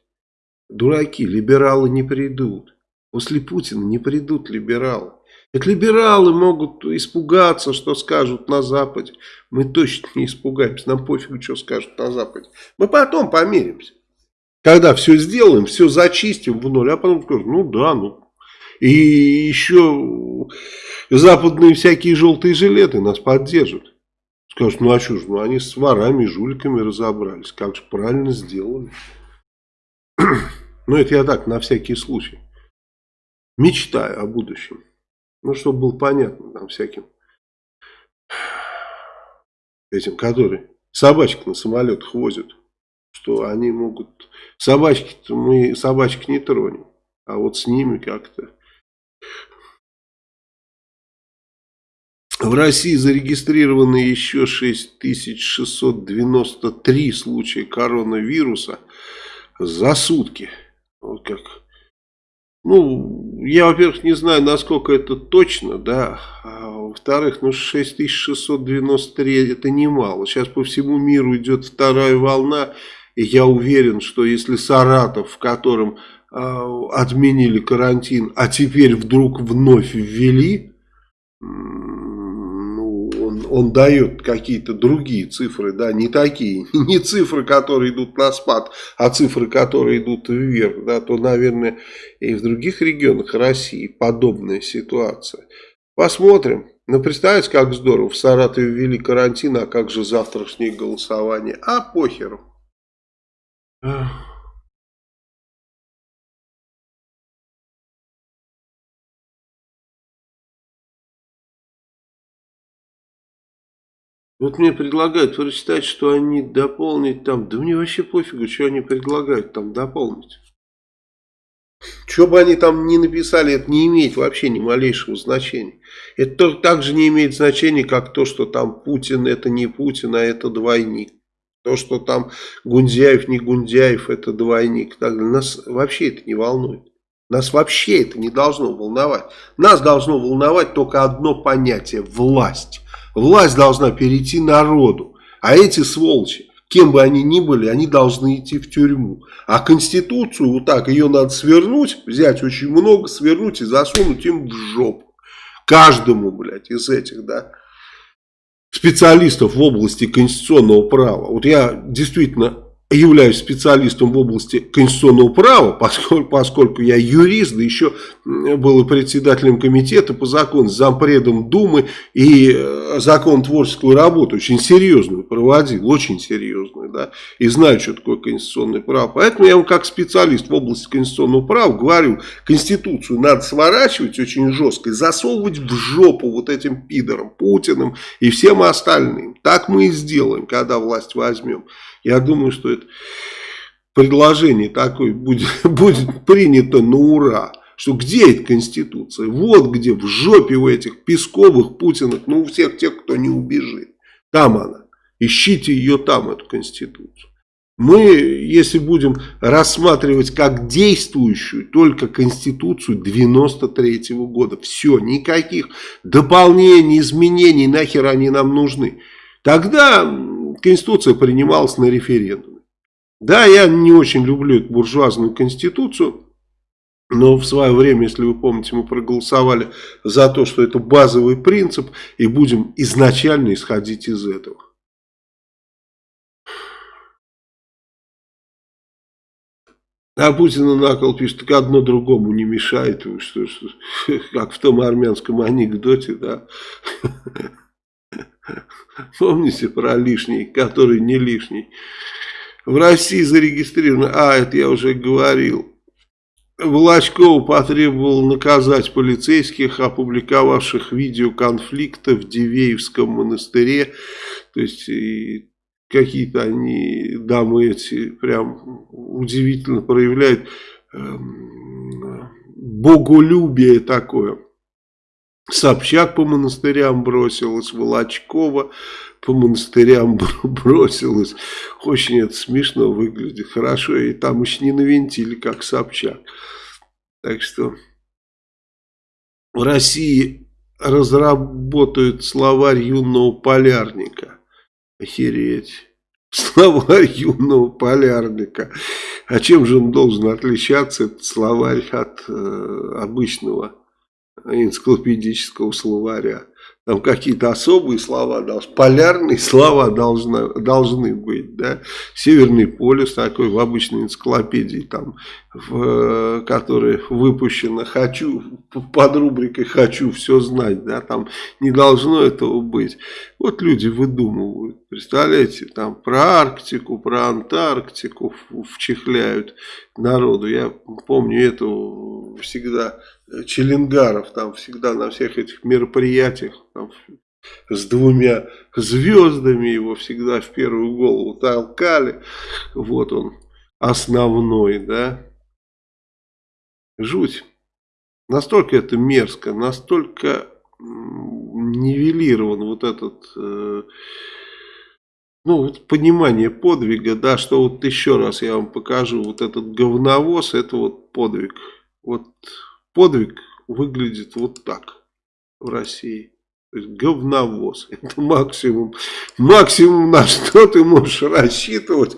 Дураки, либералы не придут. После Путина не придут либералы. Так либералы могут испугаться, что скажут на Западе. Мы точно не испугаемся. Нам пофигу, что скажут на Западе. Мы потом помиримся. Когда все сделаем, все зачистим в ноль. А потом скажем, ну да, ну. И еще западные всякие желтые жилеты нас поддержат. Скажут, ну а что ж, ну они с ворами, жуликами разобрались. Как же правильно сделали. Ну, это я так, на всякий случай. Мечтаю о будущем. Ну, чтобы было понятно там всяким этим, которые собачек на самолетах возят, что они могут... Собачки мы собачек не тронем, а вот с ними как-то... В России зарегистрированы еще 6693 случая коронавируса за сутки. Вот как. Ну, я, во-первых, не знаю, насколько это точно, да. А во-вторых, ну, 6693 это немало. Сейчас по всему миру идет вторая волна. И я уверен, что если Саратов, в котором э, отменили карантин, а теперь вдруг вновь ввели, он дает какие-то другие цифры, да, не такие, не цифры, которые идут на спад, а цифры, которые идут вверх, да, то, наверное, и в других регионах России подобная ситуация. Посмотрим. Ну, представьте, как здорово, в Саратове ввели карантин, а как же завтрашнее голосование? А похеру. Вот мне предлагают прочитать, что они дополнить там. Да мне вообще пофигу, что они предлагают там дополнить. Что бы они там ни написали, это не имеет вообще ни малейшего значения. Это тоже так же не имеет значения, как то, что там Путин это не Путин, а это двойник. То, что там Гундяев не Гундяев, это двойник. Так Нас вообще это не волнует. Нас вообще это не должно волновать. Нас должно волновать только одно понятие – власть. Власть должна перейти народу. А эти сволочи, кем бы они ни были, они должны идти в тюрьму. А Конституцию, вот так, ее надо свернуть, взять очень много, свернуть и засунуть им в жопу. Каждому, блядь, из этих, да, специалистов в области конституционного права. Вот я действительно являюсь специалистом в области конституционного права, поскольку, поскольку я юрист, да еще был председателем комитета по закону, зампредом Думы и э, закон творческую работу очень серьезную проводил, очень серьезную. да, и знают, что такое конституционное право. Поэтому я вам как специалист в области конституционного права говорю, Конституцию надо сворачивать очень жестко и засовывать в жопу вот этим пидорам, Путиным и всем остальным. Так мы и сделаем, когда власть возьмем. Я думаю, что это предложение такое будет, будет принято на ура что где эта Конституция? Вот где, в жопе у этих Песковых, Путиных, ну у всех тех, кто не убежит. Там она. Ищите ее там, эту Конституцию. Мы, если будем рассматривать как действующую только Конституцию 93 -го года, все, никаких дополнений, изменений, нахер они нам нужны. Тогда Конституция принималась на референдуме. Да, я не очень люблю эту буржуазную Конституцию, но в свое время, если вы помните, мы проголосовали за то, что это базовый принцип, и будем изначально исходить из этого. А Путин на кол пишет, так одно другому не мешает, что, что, как в том армянском анекдоте, да. Помните про лишний, который не лишний. В России зарегистрировано, а, это я уже говорил, Волочков потребовал наказать полицейских, опубликовавших видео конфликта в Дивеевском монастыре. То есть какие-то они, дамы эти, прям удивительно проявляют э, боголюбие такое. Собчак по монастырям бросилась, Волочкова по монастырям бросилась. Очень это смешно выглядит, хорошо. И там еще не навинтили, как Собчак. Так что в России разработают словарь юного полярника. Охереть. Словарь юного полярника. А чем же он должен отличаться, этот словарь, от э, обычного энциклопедического словаря? там какие-то особые слова, полярные слова должны, должны быть, да, Северный полюс такой в обычной энциклопедии, там, в, которая выпущена «Хочу», под рубрикой «Хочу все знать», да, там не должно этого быть. Вот люди выдумывают, представляете, там про Арктику, про Антарктику вчихляют народу. Я помню это всегда Челенгаров там всегда на всех этих мероприятиях там, с двумя звездами его всегда в первую голову толкали. Вот он основной, да. Жуть. Настолько это мерзко, настолько нивелирован вот этот, э, ну, вот понимание подвига, да, что вот еще раз я вам покажу, вот этот говновоз, это вот подвиг. Вот подвиг выглядит вот так в России. То есть говновоз. Это максимум. Максимум на что ты можешь рассчитывать,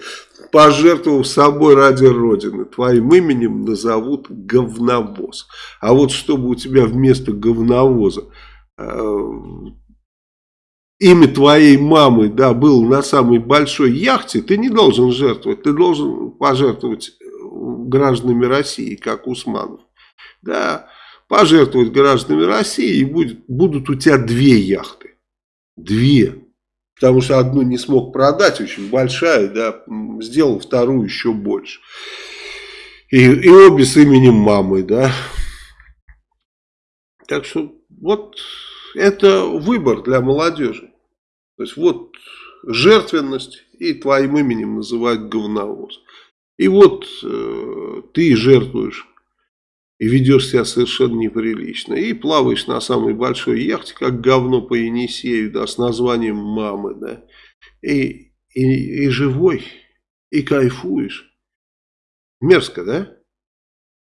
пожертвовав собой ради Родины. Твоим именем назовут говновоз. А вот чтобы у тебя вместо говновоза имя твоей мамы да, было на самой большой яхте, ты не должен жертвовать. Ты должен пожертвовать гражданами России, как Усманов да, пожертвовать гражданами России, и будет, будут у тебя две яхты. Две. Потому что одну не смог продать, очень большая, да, сделал вторую еще больше. И, и обе с именем мамы, да. Так что вот это выбор для молодежи. То есть вот жертвенность и твоим именем называют говновоз. И вот э, ты жертвуешь и ведешь себя совершенно неприлично. И плаваешь на самой большой яхте, как говно по Енисею, да, с названием мамы, да. И, и, и живой, и кайфуешь. Мерзко, да?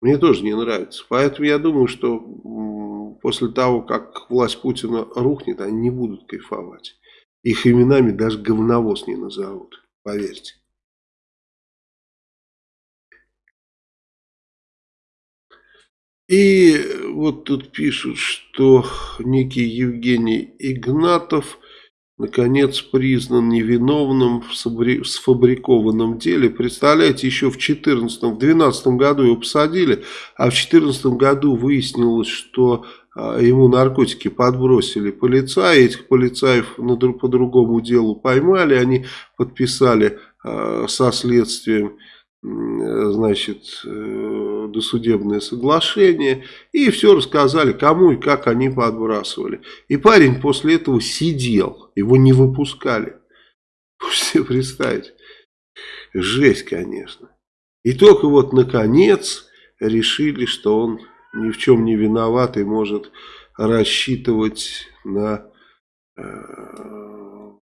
Мне тоже не нравится. Поэтому я думаю, что после того, как власть Путина рухнет, они не будут кайфовать. Их именами даже говновоз не назовут, поверьте. И вот тут пишут, что некий Евгений Игнатов наконец признан невиновным в сфабрикованном деле. Представляете, еще в 2014, в 2012 году его посадили, а в 2014 году выяснилось, что ему наркотики подбросили полицаи, этих полицаев по другому делу поймали, они подписали э, со следствием значит, э, досудебное соглашение, и все рассказали, кому и как они подбрасывали. И парень после этого сидел, его не выпускали. Можете представить? Жесть, конечно. И только вот, наконец, решили, что он ни в чем не виноват и может рассчитывать на э,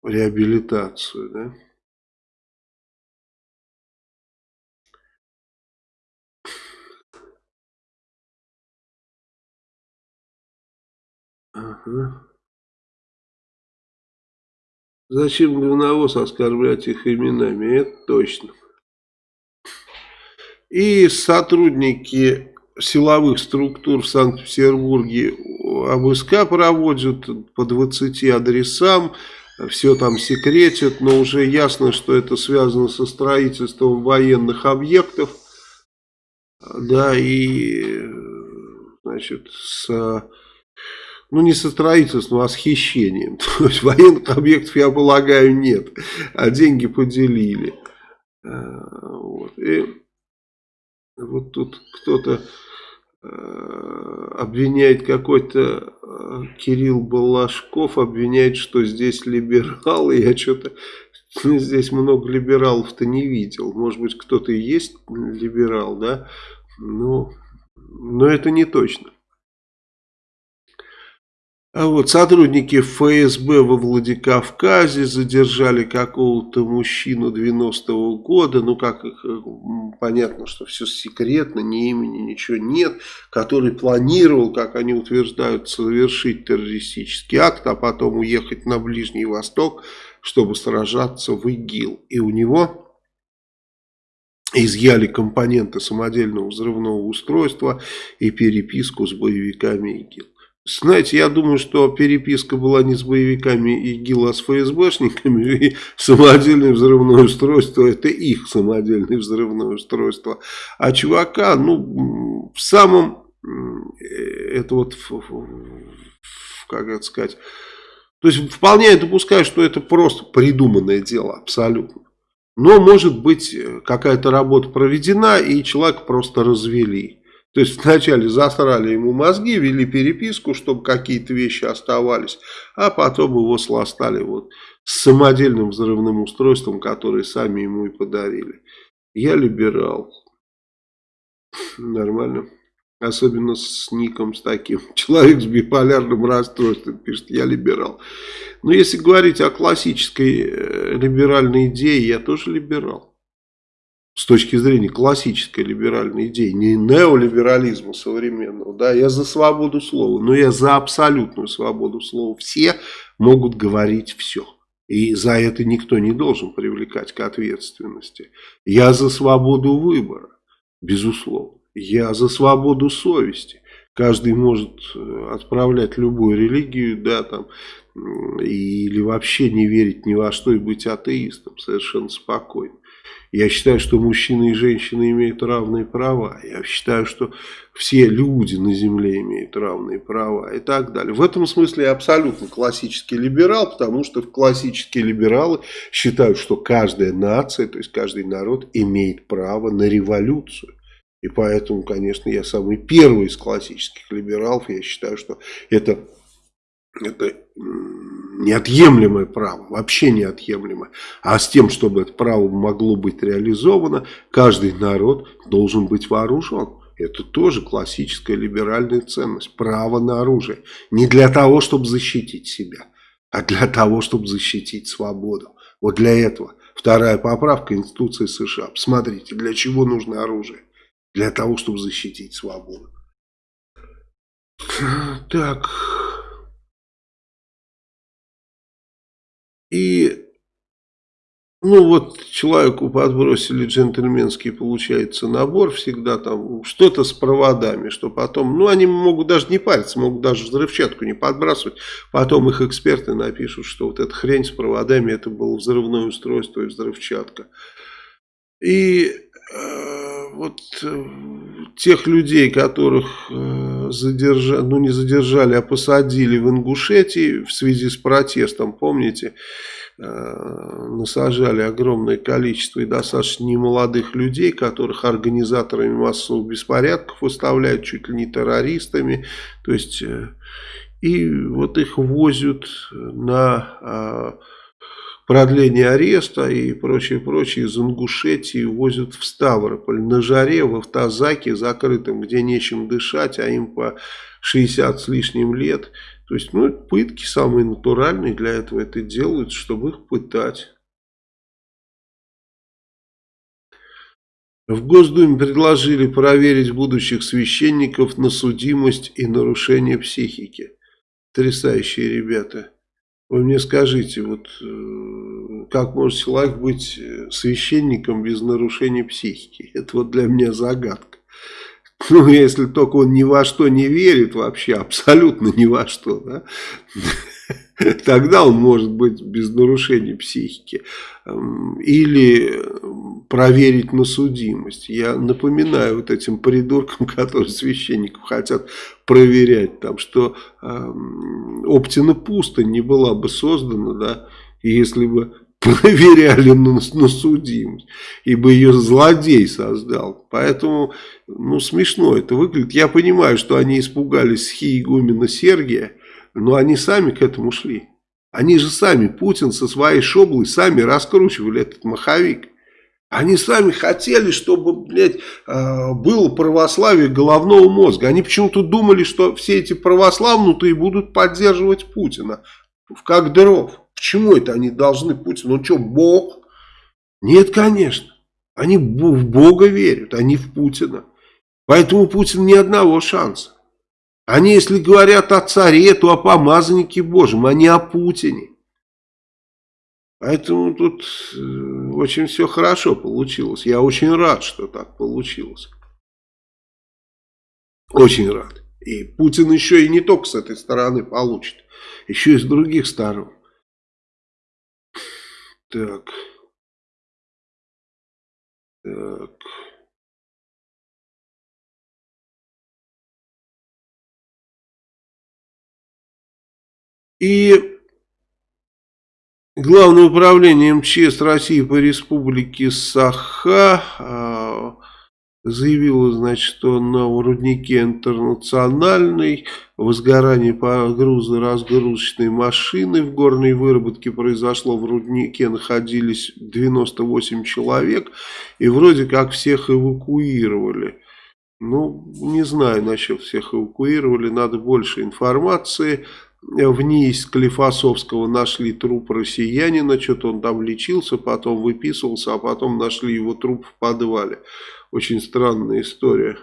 реабилитацию, да? Ага. Зачем говновоз оскорблять их именами? Это точно. И сотрудники силовых структур в Санкт-Петербурге обыска проводят по 20 адресам, все там секретят, но уже ясно, что это связано со строительством военных объектов, да, и, значит, с ну не со строительством, а с хищением. То есть военных объектов, я полагаю, нет, а деньги поделили. А, вот. И вот тут кто-то обвиняет какой-то а, Кирилл Балашков, обвиняет, что здесь либералы. Я что-то здесь много либералов-то не видел. Может быть, кто-то и есть либерал, да? Но, но это не точно. А вот сотрудники ФСБ во Владикавказе задержали какого-то мужчину 90-го года. Ну, как э, понятно, что все секретно, ни имени, ничего нет. Который планировал, как они утверждают, совершить террористический акт, а потом уехать на Ближний Восток, чтобы сражаться в ИГИЛ. И у него изъяли компоненты самодельного взрывного устройства и переписку с боевиками ИГИЛ. Знаете, я думаю, что переписка была не с боевиками ИГИЛ, а с ФСБшниками. И самодельное взрывное устройство, это их самодельное взрывное устройство. А чувака, ну, в самом, это вот, как это сказать, то есть вполне я допускаю, что это просто придуманное дело, абсолютно. Но может быть какая-то работа проведена и человека просто развели. То есть вначале засрали ему мозги, вели переписку, чтобы какие-то вещи оставались, а потом его сластали вот с самодельным взрывным устройством, которое сами ему и подарили. Я либерал. Нормально. Особенно с ником с таким. Человек с биполярным расстройством пишет, я либерал. Но если говорить о классической э, либеральной идее, я тоже либерал с точки зрения классической либеральной идеи, не неолиберализма современного, да, я за свободу слова, но я за абсолютную свободу слова. Все могут говорить все. И за это никто не должен привлекать к ответственности. Я за свободу выбора, безусловно. Я за свободу совести. Каждый может э, отправлять любую религию, да, там, или вообще не верить ни во что и быть атеистом совершенно спокойно. Я считаю, что мужчины и женщины имеют равные права. Я считаю, что все люди на земле имеют равные права и так далее. В этом смысле я абсолютно классический либерал, потому что классические либералы считают, что каждая нация, то есть каждый народ имеет право на революцию. И поэтому, конечно, я самый первый из классических либералов. Я считаю, что это это неотъемлемое право, вообще неотъемлемое. А с тем, чтобы это право могло быть реализовано, каждый народ должен быть вооружен. Это тоже классическая либеральная ценность. Право на оружие. Не для того, чтобы защитить себя, а для того, чтобы защитить свободу. Вот для этого. Вторая поправка Конституции США. Посмотрите, для чего нужно оружие? Для того, чтобы защитить свободу. Так... И, ну вот, человеку подбросили джентльменский, получается, набор всегда там, что-то с проводами, что потом, ну они могут даже не париться, могут даже взрывчатку не подбрасывать, потом их эксперты напишут, что вот эта хрень с проводами, это было взрывное устройство и взрывчатка. И... Э, вот э, тех людей, которых э, задержали, ну не задержали, а посадили в Ингушетии в связи с протестом, помните, насажали огромное количество и достаточно немолодых людей, которых организаторами массовых беспорядков выставляют чуть ли не террористами, то есть и вот их возят на а, продление ареста и прочее, прочее из Ингушетии возят в Ставрополь на жаре, в автозаке закрытом, где нечем дышать, а им по 60 с лишним лет. То есть, ну, пытки самые натуральные для этого это делают, чтобы их пытать. В Госдуме предложили проверить будущих священников на судимость и нарушение психики. Потрясающие ребята. Вы мне скажите, вот э, как может человек быть э, священником без нарушения психики? Это вот для меня загадка. Ну, если только он ни во что не верит вообще, абсолютно ни во что, да? Тогда он может быть без нарушения психики. Эм, или проверить на судимость. Я напоминаю вот этим придуркам, которые священников хотят проверять, там, что э, Оптина пустынь не была бы создана, да, если бы проверяли на, на судимость, ибо ее злодей создал. Поэтому, ну, смешно это выглядит. Я понимаю, что они испугались схи игумена Сергия, но они сами к этому шли. Они же сами, Путин со своей шоблой, сами раскручивали этот маховик. Они сами хотели, чтобы, блядь, э, было православие головного мозга. Они почему-то думали, что все эти православнутые будут поддерживать Путина. Как дров. Почему это они должны Путина? Он что, Бог? Нет, конечно. Они в Бога верят, а не в Путина. Поэтому Путин ни одного шанса. Они, если говорят о царе, то о помазаннике Божьем, а не о Путине. Поэтому тут э, очень все хорошо получилось. Я очень рад, что так получилось. Очень рад. И Путин еще и не только с этой стороны получит, еще и с других сторон. Так. Так. И Главное управление МЧС России по республике Саха а, заявило, значит, что на руднике интернациональной возгорание погрузно-разгрузочной машины в горной выработке произошло. В руднике находились 98 человек и вроде как всех эвакуировали. Ну, не знаю насчет всех эвакуировали, надо больше информации вниз Клифосовского нашли труп россиянина, что-то он там лечился, потом выписывался, а потом нашли его труп в подвале. Очень странная история.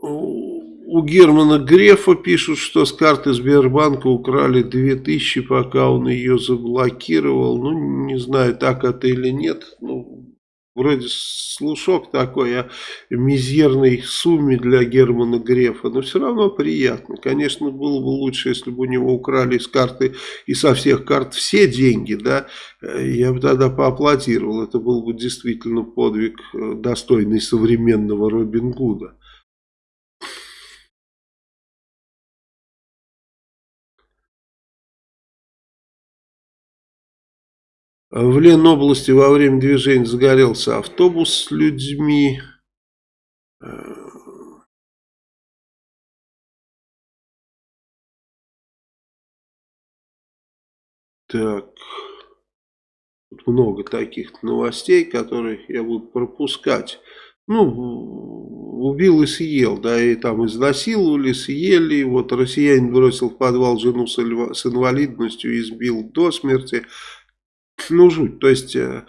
У Германа Грефа пишут, что с карты Сбербанка украли 2000, пока он ее заблокировал. Ну, не знаю, так это или нет. Ну, Вроде слушок такой о мизерной сумме для Германа Грефа, но все равно приятно. Конечно, было бы лучше, если бы у него украли с карты и со всех карт все деньги, да, я бы тогда поаплодировал. Это был бы действительно подвиг, э, достойный современного Робин Гуда. В Ленобласти во время движения загорелся автобус с людьми. Так. Тут много таких новостей, которые я буду пропускать. Ну, убил и съел, да, и там изнасиловали, съели. Вот россиянин бросил в подвал жену с инвалидностью и избил до смерти ну, жуть. То есть, э,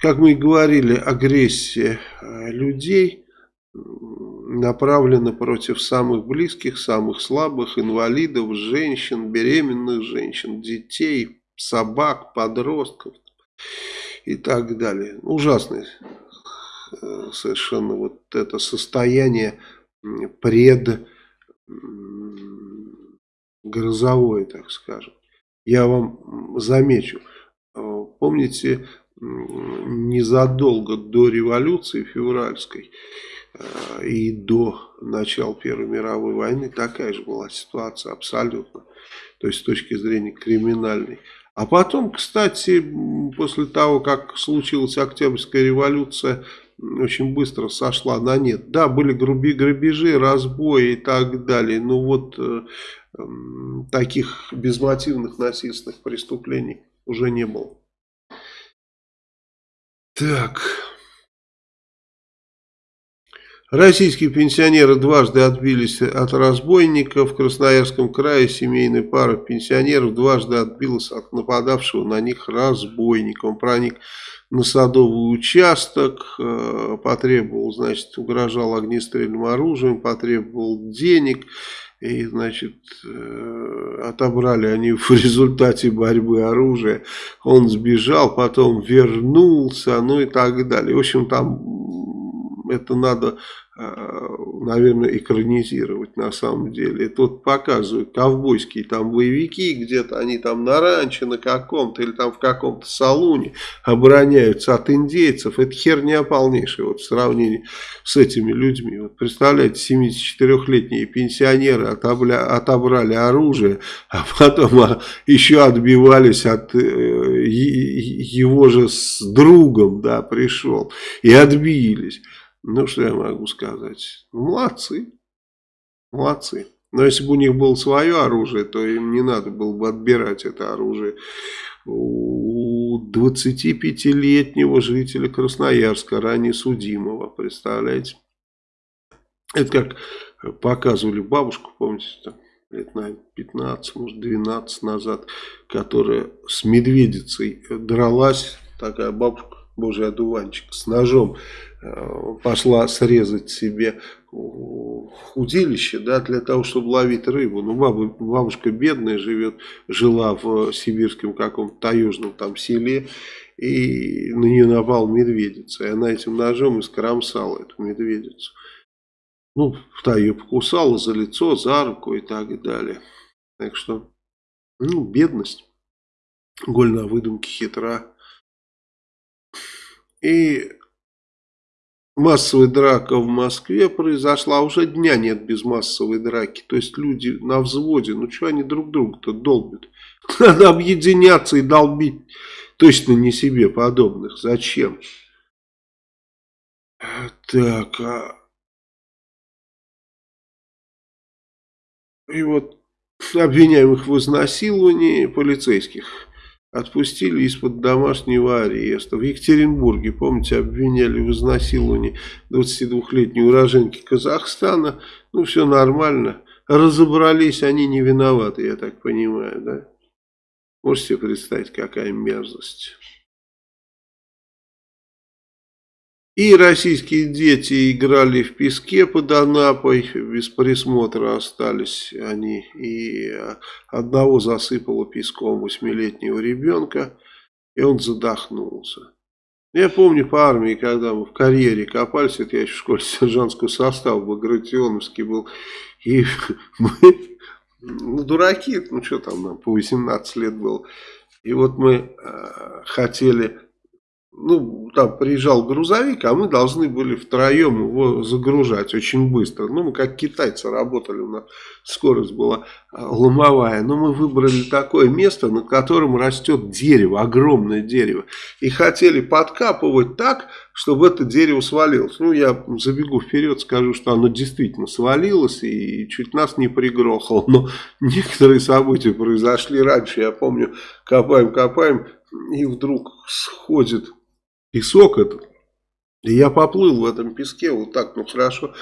как мы и говорили, агрессия э, людей направлена против самых близких, самых слабых, инвалидов, женщин, беременных женщин, детей, собак, подростков и так далее. Ужасное э, совершенно вот это состояние пред грозовое, так скажем. Я вам замечу, Помните, незадолго до революции февральской э, и до начала Первой мировой войны такая же была ситуация абсолютно. То есть с точки зрения криминальной. А потом, кстати, после того, как случилась Октябрьская революция, очень быстро сошла на нет. Да, были груби грабежи, разбои и так далее, но вот э, э, таких безмотивных насильственных преступлений уже не было. Так. Российские пенсионеры дважды отбились от разбойников. В Красноярском крае семейная пара пенсионеров дважды отбилась от нападавшего на них разбойника. Он проник на садовый участок, э, потребовал, значит, угрожал огнестрельным оружием, потребовал денег. И, значит, э, отобрали они в результате борьбы оружия. Он сбежал, потом вернулся, ну и так далее. В общем, там это надо Э, наверное, экранизировать на самом деле. И тут показывают ковбойские там боевики, где-то они там на ранче на каком-то или там в каком-то салуне обороняются от индейцев. Это херня полнейшая вот в сравнении с этими людьми. Вот представляете, 74-летние пенсионеры отобля, отобрали оружие, а потом а, еще отбивались от э, его же с другом, да, пришел и отбились. Ну, что я могу сказать? Молодцы. Молодцы. Но если бы у них было свое оружие, то им не надо было бы отбирать это оружие. У 25-летнего жителя Красноярска, ранее судимого, представляете? Это как показывали бабушку, помните, там, лет, наверное, 15, может, 12 назад, которая с медведицей дралась, такая бабушка, божий одуванчик, с ножом пошла срезать себе удилище, да, для того, чтобы ловить рыбу. Ну, баба, бабушка бедная живет, жила в сибирском каком-то таежном там селе, и на нее напал медведица, и она этим ножом искромсала эту медведицу. Ну, та ее покусала за лицо, за руку и так далее. Так что, ну, бедность. Голь на выдумке хитра. И массовая драка в Москве произошла, а уже дня нет без массовой драки. То есть люди на взводе, ну что они друг друга-то долбят? Надо объединяться и долбить точно не себе подобных. Зачем? Так, а... И вот обвиняемых в изнасиловании полицейских отпустили из-под домашнего ареста. В Екатеринбурге, помните, обвиняли в изнасиловании 22-летней уроженки Казахстана. Ну, все нормально. Разобрались, они не виноваты, я так понимаю, да? Можете представить, какая мерзость. И российские дети играли в песке под Анапой, без присмотра остались они. И одного засыпало песком восьмилетнего ребенка, и он задохнулся. Я помню по армии, когда мы в карьере копались, это я еще в школе сержантского состава Багратионовский был, и мы, ну, дураки, ну, что там нам, по 18 лет было, и вот мы э, хотели ну, там приезжал грузовик, а мы должны были втроем его загружать очень быстро. Ну, мы как китайцы работали, у нас скорость была а, ломовая. Но мы выбрали такое место, над которым растет дерево, огромное дерево. И хотели подкапывать так, чтобы это дерево свалилось. Ну, я забегу вперед, скажу, что оно действительно свалилось и чуть нас не пригрохало. Но некоторые события произошли раньше. Я помню, копаем, копаем, и вдруг сходит песок этот. И я поплыл в этом песке вот так, ну хорошо,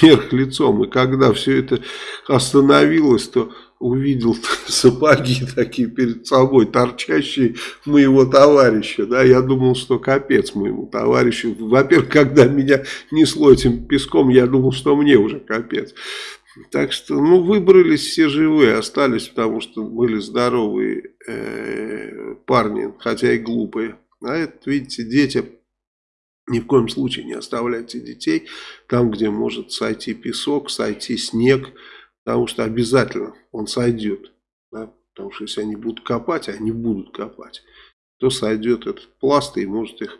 вверх лицом. И когда все это остановилось, то увидел сапоги такие перед собой, торчащие моего товарища. Да, я думал, что капец моему товарищу. Во-первых, когда меня несло этим песком, я думал, что мне уже капец. Так что, ну, выбрались все живые, остались, потому что были здоровые э, парни, хотя и глупые. А это, видите, дети, ни в коем случае не оставляйте детей там, где может сойти песок, сойти снег, потому что обязательно он сойдет. Да? Потому что если они будут копать, они будут копать, то сойдет этот пласт и может их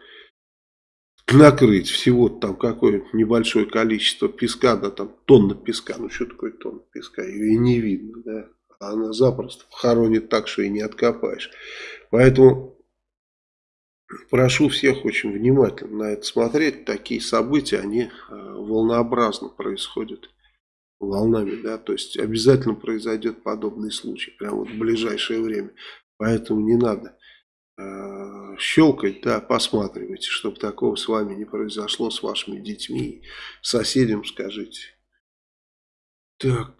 накрыть. Всего там какое небольшое количество песка, да там тонна песка. Ну что такое тонна песка? Ее и не видно, да. Она запросто хоронит так, что и не откопаешь. Поэтому прошу всех очень внимательно на это смотреть. Такие события, они э, волнообразно происходят волнами, да, то есть обязательно произойдет подобный случай, прямо вот в ближайшее время. Поэтому не надо э, щелкать, да, посматривайте, чтобы такого с вами не произошло, с вашими детьми, соседям скажите. Так...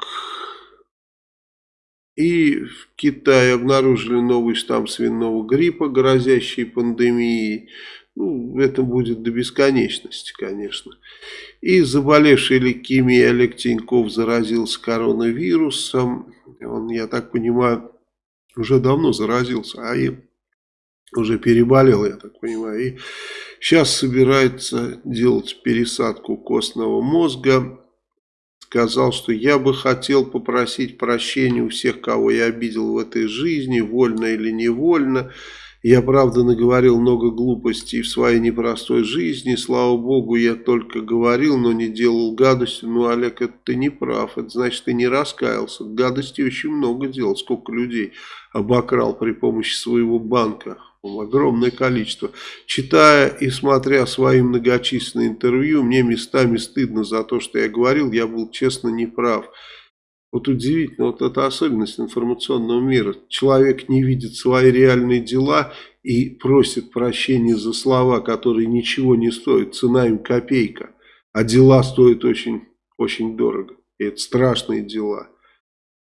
И в Китае обнаружили новый штамм свиного гриппа, грозящий пандемией. Ну, это будет до бесконечности, конечно. И заболевший лейкемией Олег Тиньков заразился коронавирусом. Он, я так понимаю, уже давно заразился, а и уже переболел, я так понимаю. И сейчас собирается делать пересадку костного мозга сказал, что я бы хотел попросить прощения у всех, кого я обидел в этой жизни, вольно или невольно. Я, правда, наговорил много глупостей в своей непростой жизни. Слава богу, я только говорил, но не делал гадости. Ну, Олег, это ты не прав. Это значит, ты не раскаялся. Гадости очень много делал. Сколько людей обокрал при помощи своего банка огромное количество. Читая и смотря свои многочисленные интервью, мне местами стыдно за то, что я говорил, я был честно неправ. Вот удивительно, вот это особенность информационного мира. Человек не видит свои реальные дела и просит прощения за слова, которые ничего не стоят, цена им копейка. А дела стоят очень, очень дорого. И это страшные дела.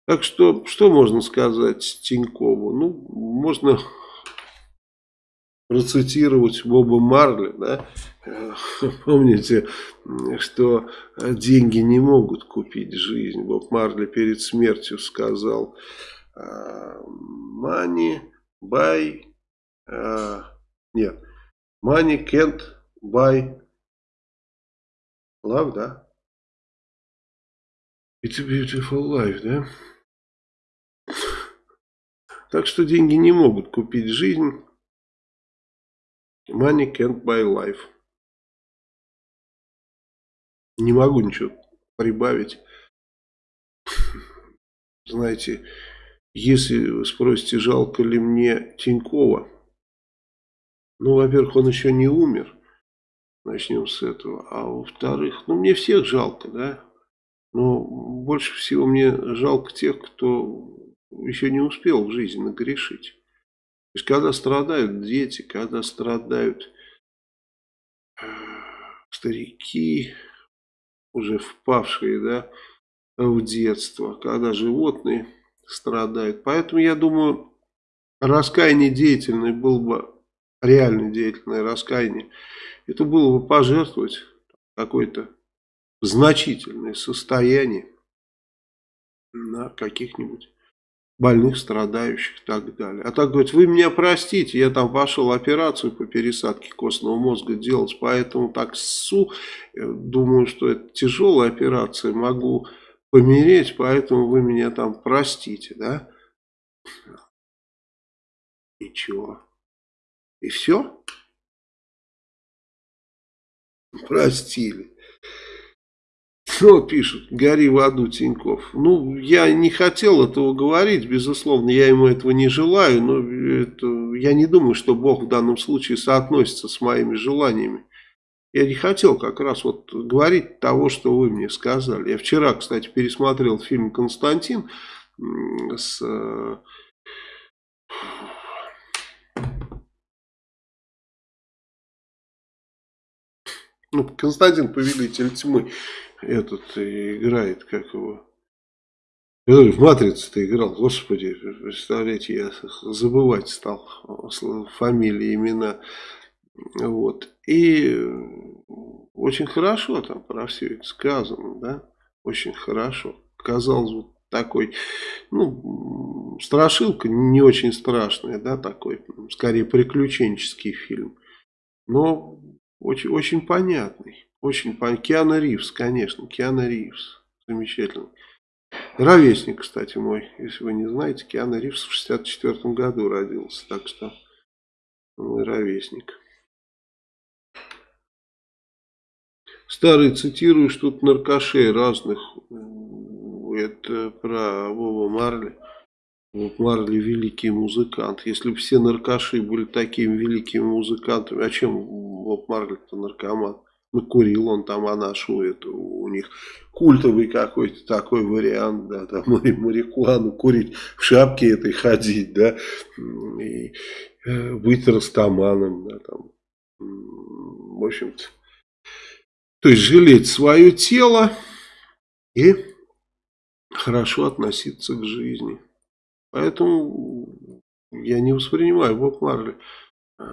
Так что, что можно сказать Тинькову? Ну, можно процитировать Боба Марли, да, помните, что деньги не могут купить жизнь. Боб Марли перед смертью сказал, money buy, нет, money can't buy love, да? It's a beautiful life, да? Так что деньги не могут купить жизнь. Money can't buy life. Не могу ничего прибавить. Знаете, если вы спросите, жалко ли мне Тинькова, ну, во-первых, он еще не умер. Начнем с этого. А во-вторых, ну, мне всех жалко, да. Но больше всего мне жалко тех, кто еще не успел в жизни нагрешить есть, когда страдают дети, когда страдают э, старики, уже впавшие да, в детство, когда животные страдают. Поэтому я думаю, раскаяние деятельное было бы, реально деятельное раскаяние, это было бы пожертвовать какое-то значительное состояние на каких-нибудь больных, страдающих и так далее. А так говорит, вы меня простите, я там пошел операцию по пересадке костного мозга делать, поэтому так ссу, думаю, что это тяжелая операция, могу помереть, поэтому вы меня там простите, да? И чего? И все? Простили. Что пишут? Гори в аду, Тиньков. Ну, я не хотел этого говорить, безусловно, я ему этого не желаю, но это, я не думаю, что Бог в данном случае соотносится с моими желаниями. Я не хотел как раз вот говорить того, что вы мне сказали. Я вчера, кстати, пересмотрел фильм «Константин» с... Э, ну, Константин Повелитель Тьмы этот играет, как его... Который в «Матрице»-то играл, господи, представляете, я забывать стал фамилии, имена. Вот. И очень хорошо там про все это сказано, да, очень хорошо. Казалось, вот такой, ну, страшилка не очень страшная, да, такой, скорее приключенческий фильм, но очень, очень понятный. Очень понятный. Киана Ривз, конечно, Киана Ривз. Замечательный. Ровесник, кстати, мой. Если вы не знаете, Киана Ривз в 64 году родился. Так что Мой ровесник. Старый цитируешь тут наркошей разных. Это про Вова Марли. Вот Марли великий музыкант. Если бы все наркоши были такими великими музыкантами, а чем Вов Марли-то наркоман? Ну, курил он там, а нашу это у них культовый какой-то такой вариант, да, там марихуану курить, в шапке этой ходить, да, и э, быть растаманом, да, там, в общем-то. То есть жалеть свое тело и хорошо относиться к жизни. Поэтому я не воспринимаю Боб Марли э,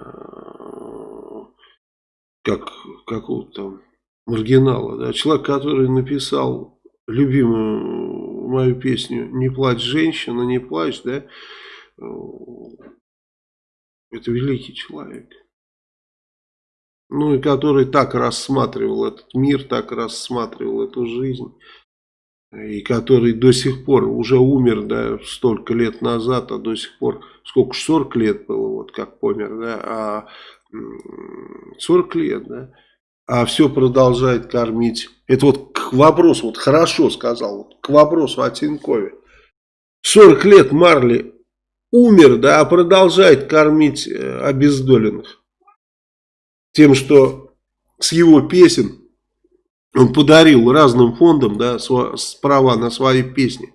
как какого-то маргинала. Да? Человек, который написал любимую мою песню «Не плачь, женщина, не плачь», да? Э, это великий человек. Ну и который так рассматривал этот мир, так рассматривал эту жизнь. И который до сих пор уже умер, да, столько лет назад, а до сих пор, сколько, 40 лет было, вот как помер, да, а 40 лет, да, а все продолжает кормить. Это вот к вопросу, вот хорошо сказал, вот к вопросу о Тинькове. 40 лет Марли умер, да, а продолжает кормить э, обездоленных. Тем, что с его песен он подарил разным фондам да, права на свои песни.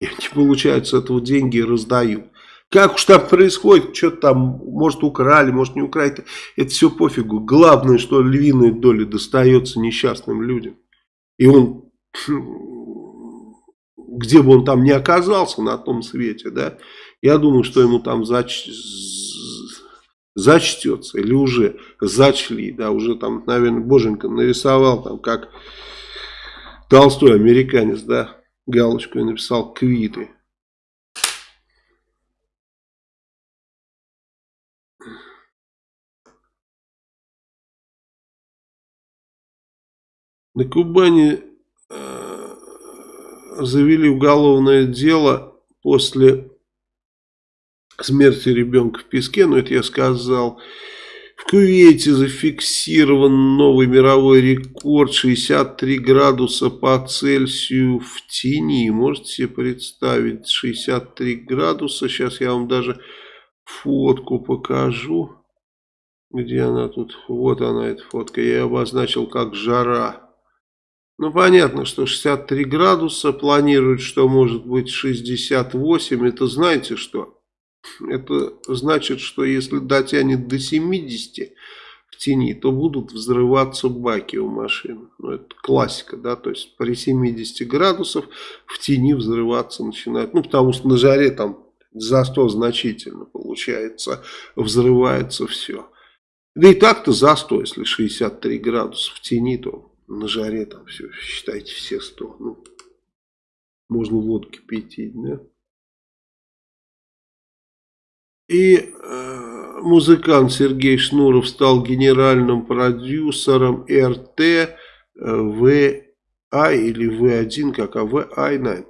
И они, получают с этого деньги и раздают. Как уж там происходит, что там, может украли, может не украли, это все пофигу. Главное, что львиная доля достается несчастным людям. И он, где бы он там ни оказался на том свете, да, я думаю, что ему там зач... зачтется, или уже зачли, да, уже там, наверное, Боженька нарисовал там, как Толстой американец, да, галочку и написал «Квиты». На Кубани э, завели уголовное дело после смерти ребенка в песке, но это я сказал. В Кувейте зафиксирован новый мировой рекорд 63 градуса по Цельсию в тени. Можете себе представить 63 градуса. Сейчас я вам даже фотку покажу. Где она тут? Вот она, эта фотка. Я ее обозначил как жара. Ну, понятно, что 63 градуса, планируют, что может быть 68. Это знаете что? Это значит, что если дотянет до 70 в тени, то будут взрываться баки у машины. Ну, это классика, да, то есть при 70 градусов в тени взрываться начинает. Ну, потому что на жаре там за 100 значительно получается, взрывается все. Да и так-то за 100, если 63 градуса в тени, то на жаре там все, считайте, все 100. Ну, можно водки пить, да. И э, музыкант Сергей Шнуров стал генеральным продюсером РТ э, ВА или В1, как а ВА9.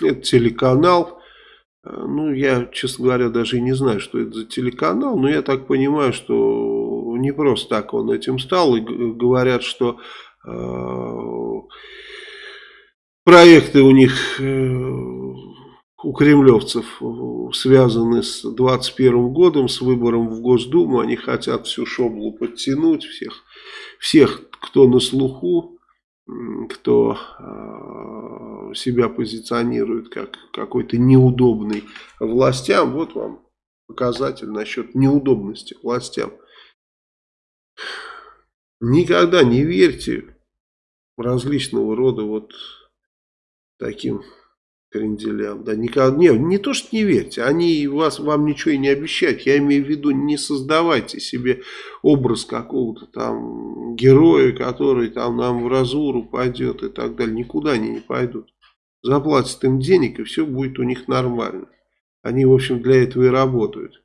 Это телеканал. Э, ну, я, честно говоря, даже и не знаю, что это за телеканал, но я так понимаю, что не просто так он этим стал. И говорят, что э, проекты у них, э, у кремлевцев, связаны с 21 годом, с выбором в Госдуму. Они хотят всю шоблу подтянуть, всех, всех кто на слуху, кто э, себя позиционирует как какой-то неудобный властям. Вот вам показатель насчет неудобности властям. Никогда не верьте различного рода вот таким кренделям. Да, никогда, не, не то, что не верьте, они вас, вам ничего и не обещают. Я имею в виду, не создавайте себе образ какого-то там героя, который там нам в разуру пойдет и так далее. Никуда они не пойдут. Заплатят им денег, и все будет у них нормально. Они, в общем, для этого и работают.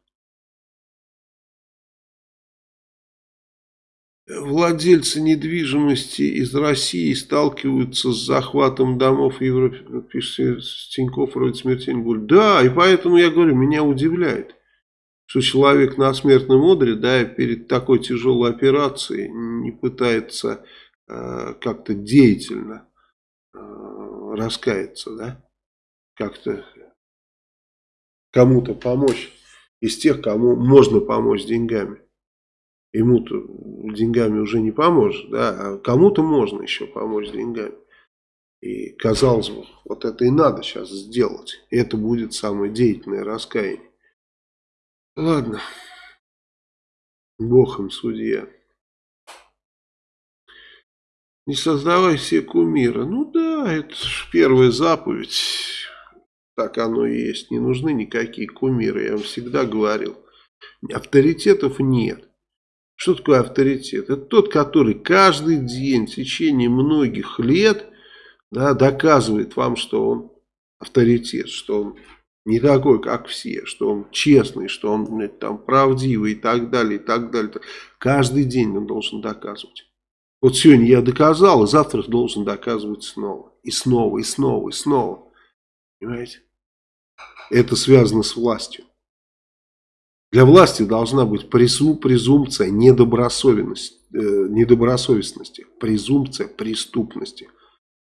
Владельцы недвижимости из России сталкиваются с захватом домов в Европе, пишет Тиньков, вроде смертельно боль. Да, и поэтому я говорю, меня удивляет, что человек на смертном одре, да, перед такой тяжелой операцией не пытается э, как-то деятельно э, раскаяться, да, как-то кому-то помочь из тех, кому можно помочь деньгами. Ему-то деньгами уже не поможешь, да, а кому-то можно еще помочь деньгами. И казалось бы, вот это и надо сейчас сделать. Это будет самое деятельное раскаяние. Ладно. Бог им судья. Не создавай все кумира. Ну да, это первая заповедь. Так оно и есть. Не нужны никакие кумиры. Я вам всегда говорил. Авторитетов нет. Что такое авторитет? Это тот, который каждый день в течение многих лет да, доказывает вам, что он авторитет, что он не такой, как все, что он честный, что он там правдивый и так далее, и так далее. Каждый день он должен доказывать. Вот сегодня я доказал, и завтра должен доказывать снова. И снова, и снова, и снова. Понимаете? Это связано с властью. Для власти должна быть презум, презумпция недобросовестности, э, недобросовестности, презумпция преступности.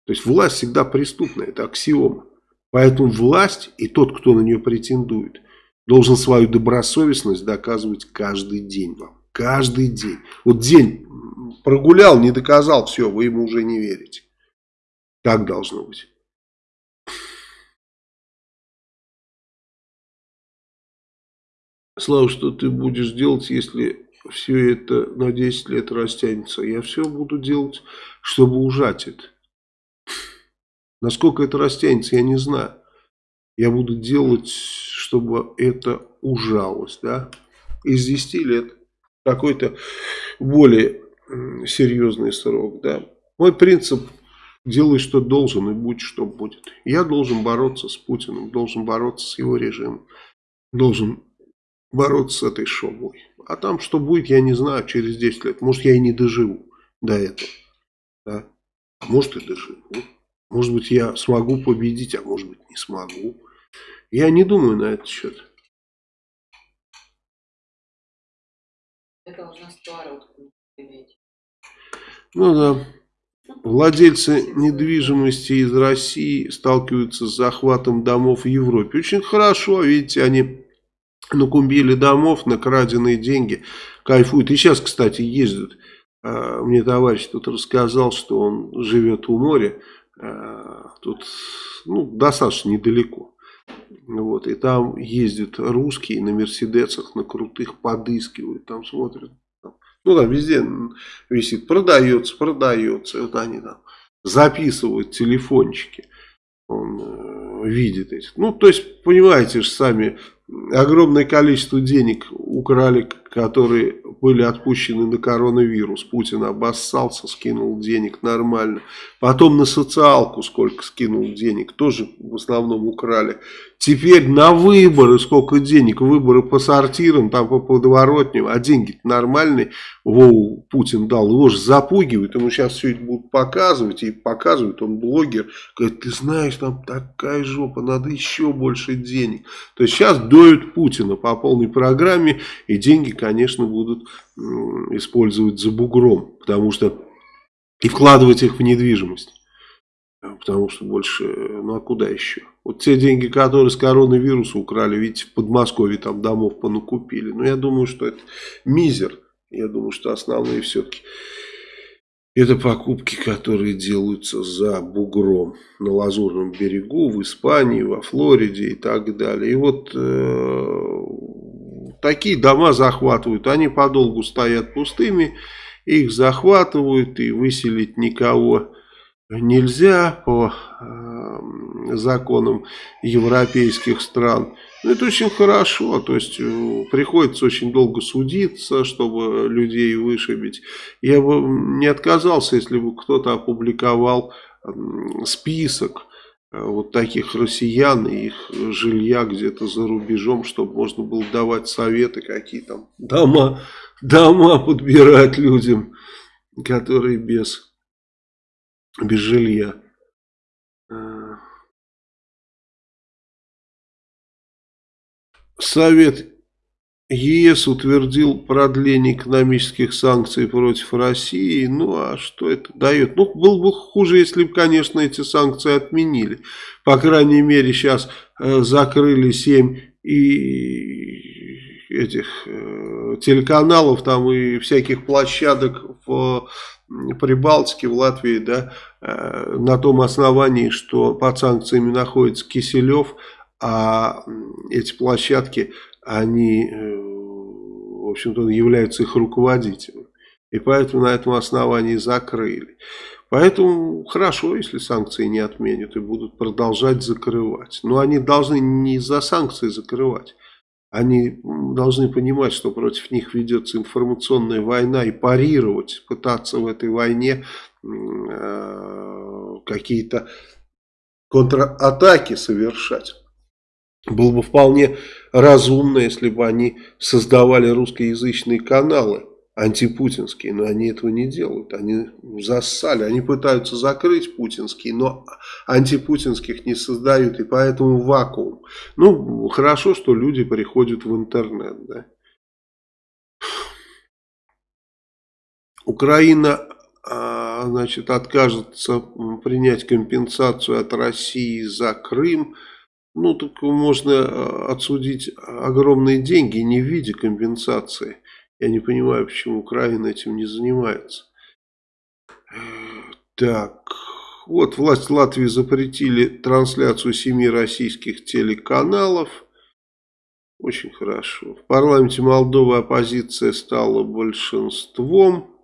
То есть власть всегда преступная, это аксиома. Поэтому власть и тот, кто на нее претендует, должен свою добросовестность доказывать каждый день вам. Каждый день. Вот день прогулял, не доказал, все, вы ему уже не верите. Так должно быть. Слава, что ты будешь делать, если все это на 10 лет растянется? Я все буду делать, чтобы ужать это. Насколько это растянется, я не знаю. Я буду делать, чтобы это ужалось, да. Из 10 лет какой-то более серьезный срок, да. Мой принцип делай, что должен, и будь, что будет. Я должен бороться с Путиным, должен бороться с его режимом, должен бороться с этой шоблой. А там что будет, я не знаю, через 10 лет. Может, я и не доживу до этого. Да? А может, и доживу. Может быть, я смогу победить, а может быть, не смогу. Я не думаю на этот счет. Это уже Ну да. Владельцы недвижимости из России сталкиваются с захватом домов в Европе. Очень хорошо, видите, они накумбили домов на краденные деньги, кайфуют. И сейчас, кстати, ездят. А, мне товарищ тут рассказал, что он живет у моря. А, тут ну, достаточно недалеко. Вот, и там ездят русские на Мерседесах, на крутых, подыскивают, там смотрят. Ну, там везде висит, продается, продается. Вот они там записывают телефончики. Он э, видит эти. Ну, то есть, понимаете же сами, огромное количество денег украли, которые были отпущены на коронавирус. Путин обоссался, скинул денег нормально. Потом на социалку сколько скинул денег, тоже в основном украли. Теперь на выборы сколько денег, выборы по сортирам, там по подворотням, а деньги нормальные, Воу, Путин дал, его же запугивают, ему сейчас все это будут показывать, и показывают, он блогер, говорит, ты знаешь, там такая жопа, надо еще больше денег. То есть сейчас доют Путина по полной программе, и деньги, конечно, будут использовать за бугром, потому что и вкладывать их в недвижимость. Потому что больше, ну а куда еще? Вот те деньги, которые с коронавируса украли, видите, в Подмосковье там домов понакупили. Но я думаю, что это мизер. Я думаю, что основные все-таки это покупки, которые делаются за бугром на Лазурном берегу, в Испании, во Флориде и так далее. И вот э, такие дома захватывают, они подолгу стоят пустыми, их захватывают и выселить никого нельзя по э, законам европейских стран. Но это очень хорошо, то есть э, приходится очень долго судиться, чтобы людей вышибить. Я бы не отказался, если бы кто-то опубликовал э, список э, вот таких россиян и их жилья где-то за рубежом, чтобы можно было давать советы, какие там дома, дома подбирать людям, которые без без жилья. А. Совет ЕС утвердил продление экономических санкций против России. Ну, а что это дает? Ну, было бы хуже, если бы, конечно, эти санкции отменили. По крайней мере, сейчас э, закрыли 7 и этих э, телеканалов там и всяких площадок в Прибалтике, в Латвии, да, э, на том основании, что под санкциями находится Киселев, а эти площадки они, э, в общем-то, являются их руководителем. И поэтому на этом основании закрыли. Поэтому хорошо, если санкции не отменят и будут продолжать закрывать. Но они должны не из-за санкций закрывать. Они должны понимать, что против них ведется информационная война и парировать, пытаться в этой войне э, какие-то контратаки совершать. Было бы вполне разумно, если бы они создавали русскоязычные каналы антипутинские, но они этого не делают, они зассали, они пытаются закрыть путинские, но антипутинских не создают, и поэтому вакуум. Ну, хорошо, что люди приходят в интернет, да. Украина, а, значит, откажется принять компенсацию от России за Крым, ну, так можно э, отсудить огромные деньги не в виде компенсации. Я не понимаю, почему Украина этим не занимается. Так, вот власть Латвии запретили трансляцию семи российских телеканалов. Очень хорошо. В парламенте Молдовы оппозиция стала большинством.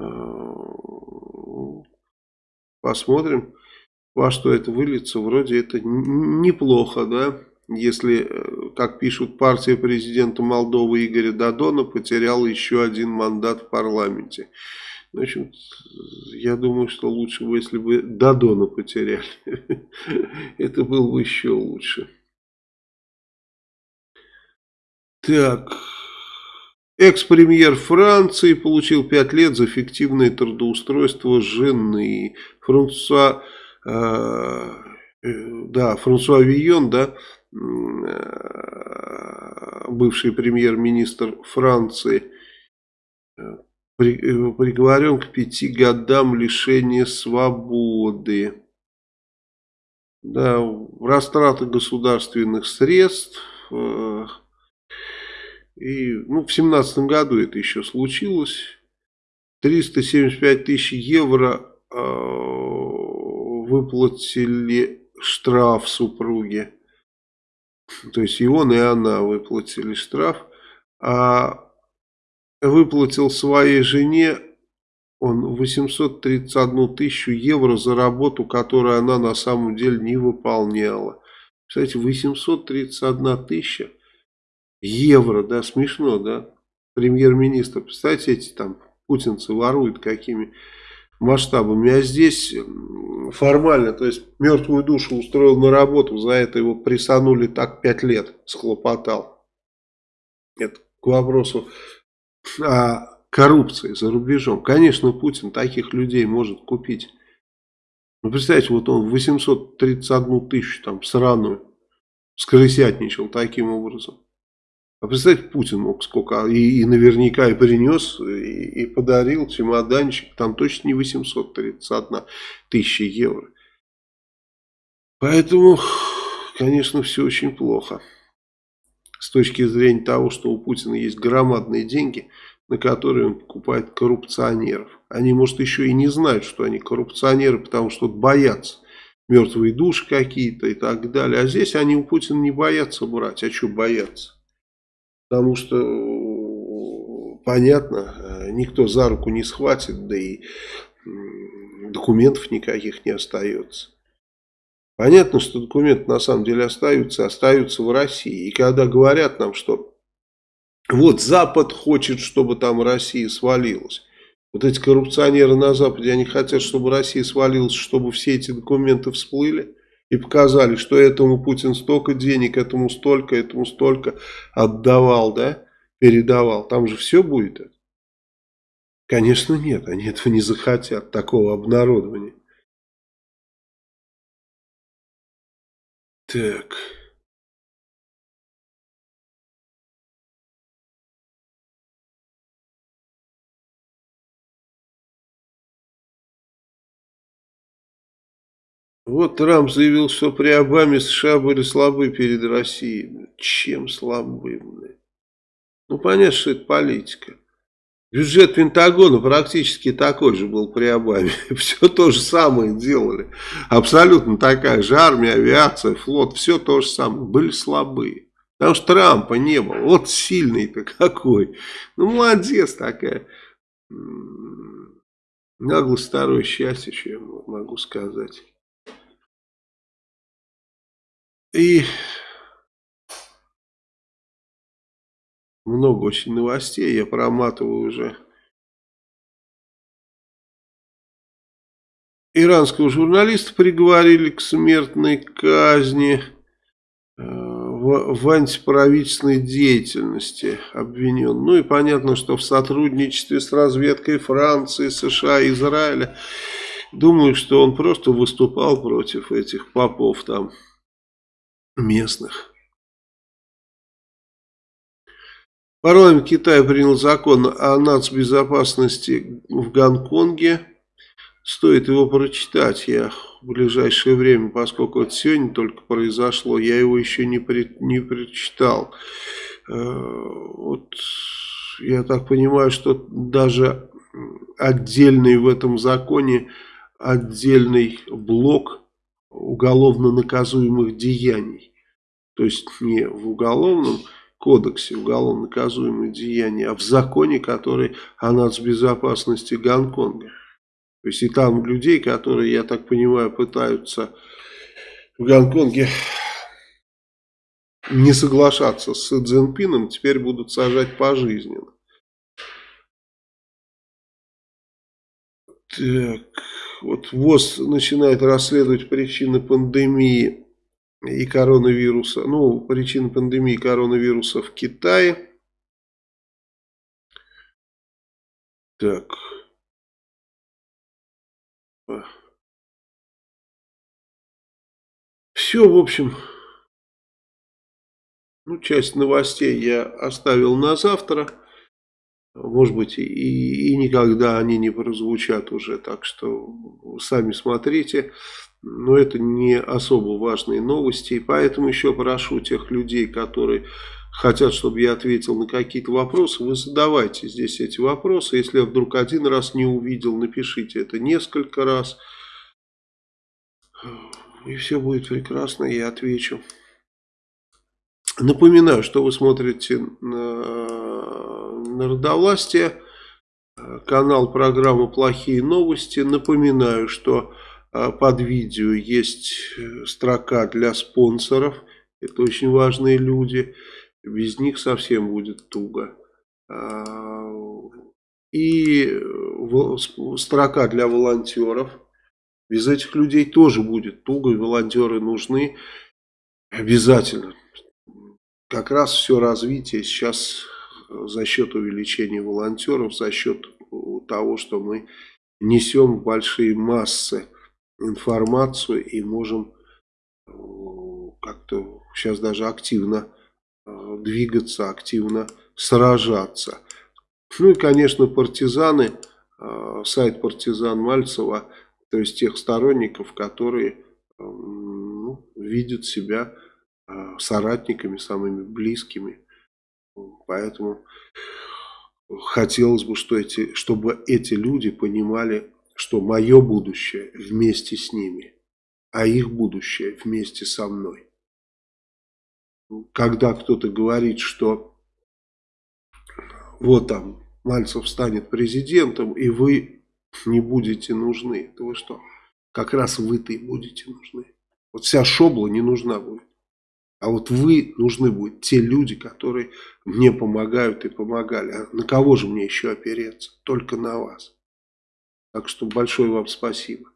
Э, посмотрим во что это выльется, вроде это неплохо, да, если, э, как пишут, партия президента Молдовы Игоря Дадона потеряла еще один мандат в парламенте. В общем, я думаю, что лучше бы, если бы Дадона потеряли. Это было бы еще лучше. Так. Экс-премьер Франции получил 5 лет за фиктивное трудоустройство жены. Франсуа Э, э, да, Франсуа Вийон, да, бывший премьер-министр Франции, приговорен к пяти годам лишения свободы. Да, растрата государственных средств. И ну, в семнадцатом году это еще случилось. 375 тысяч евро выплатили штраф супруге. То есть и он, и она выплатили штраф. А выплатил своей жене он 831 тысячу евро за работу, которую она на самом деле не выполняла. Кстати, 831 тысяча евро, да, смешно, да? Премьер-министр, представьте, эти там путинцы воруют какими масштабами. А здесь формально, то есть мертвую душу устроил на работу, за это его присанули так пять лет, схлопотал. Это к вопросу о коррупции за рубежом. Конечно, Путин таких людей может купить. Ну, представьте, вот он 831 тысячу там сраную скрысятничал таким образом. А представьте, Путин мог сколько, и, и наверняка и принес, и, и подарил чемоданчик, там точно не 831 тысяча евро. Поэтому, конечно, все очень плохо. С точки зрения того, что у Путина есть громадные деньги, на которые он покупает коррупционеров. Они, может, еще и не знают, что они коррупционеры, потому что боятся. Мертвые души какие-то и так далее. А здесь они у Путина не боятся брать. А что бояться? Потому что, понятно, никто за руку не схватит, да и документов никаких не остается. Понятно, что документы на самом деле остаются, остаются в России. И когда говорят нам, что вот Запад хочет, чтобы там Россия свалилась. Вот эти коррупционеры на Западе, они хотят, чтобы Россия свалилась, чтобы все эти документы всплыли и показали, что этому Путин столько денег, этому столько, этому столько отдавал, да, передавал. Там же все будет. Конечно, нет, они этого не захотят, такого обнародования. Так... Вот Трамп заявил, что при Обаме США были слабы перед Россией. Чем слабы? Ну, понятно, что это политика. Бюджет Пентагона практически такой же был при Обаме. Все то же самое делали. Абсолютно такая же армия, авиация, флот. Все то же самое. Были слабые. Потому что Трампа не было. Вот сильный-то какой. Ну, молодец такая. Наглость старое счастье, что я могу сказать. И много очень новостей, я проматываю уже. Иранского журналиста приговорили к смертной казни э, в, антиправительственной деятельности обвинен. Ну и понятно, что в сотрудничестве с разведкой Франции, США, Израиля. Думаю, что он просто выступал против этих попов там местных. Парламент Китая принял закон о нацбезопасности в Гонконге. Стоит его прочитать. Я в ближайшее время, поскольку это сегодня только произошло, я его еще не, при, не прочитал. Э, вот я так понимаю, что даже отдельный в этом законе, отдельный блок уголовно наказуемых деяний. То есть не в уголовном кодексе уголовно наказуемые деяния, а в законе, который о нацбезопасности Гонконга. То есть и там людей, которые, я так понимаю, пытаются в Гонконге не соглашаться с Цзиньпином, теперь будут сажать пожизненно. Так, вот ВОЗ начинает расследовать причины пандемии и коронавируса, ну, причины пандемии коронавируса в Китае. Так. Все, в общем, ну, часть новостей я оставил на завтра. Может быть, и, и никогда они не прозвучат уже, так что сами смотрите. Но это не особо важные новости, и поэтому еще прошу тех людей, которые хотят, чтобы я ответил на какие-то вопросы, вы задавайте здесь эти вопросы. Если я вдруг один раз не увидел, напишите это несколько раз. И все будет прекрасно, я отвечу. Напоминаю, что вы смотрите на Народовластие, канал программы «Плохие новости». Напоминаю, что под видео есть э, строка для спонсоров. Это очень важные люди. Без них совсем будет туго. А, и строка для волонтеров. Без этих людей тоже будет туго. Волонтеры нужны обязательно как раз все развитие сейчас за счет увеличения волонтеров, за счет того, что мы несем большие массы информацию и можем э, как-то сейчас даже активно э, двигаться, активно сражаться. Ну и, конечно, партизаны, э, сайт партизан Мальцева, то есть тех сторонников, которые ну, видят себя соратниками, самыми близкими. Поэтому хотелось бы, что эти, чтобы эти люди понимали, что мое будущее вместе с ними, а их будущее вместе со мной. Когда кто-то говорит, что вот там Мальцев станет президентом, и вы не будете нужны, то вы что? Как раз вы-то и будете нужны. Вот вся шобла не нужна будет. А вот вы нужны будут те люди, которые мне помогают и помогали. А на кого же мне еще опереться? Только на вас. Так что большое вам спасибо.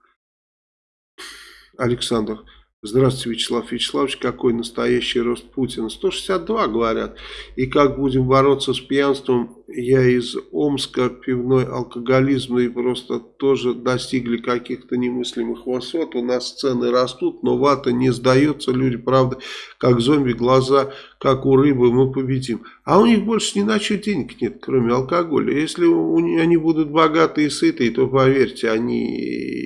Александр Здравствуйте, Вячеслав Вячеславович. Какой настоящий рост Путина? 162, говорят. И как будем бороться с пьянством? Я из Омска, пивной алкоголизм, и просто тоже достигли каких-то немыслимых высот. У нас цены растут, но вата не сдается. Люди, правда, как зомби, глаза, как у рыбы, мы победим. А у них больше ни на что денег нет, кроме алкоголя. Если они будут богатые и сытые, то поверьте, они,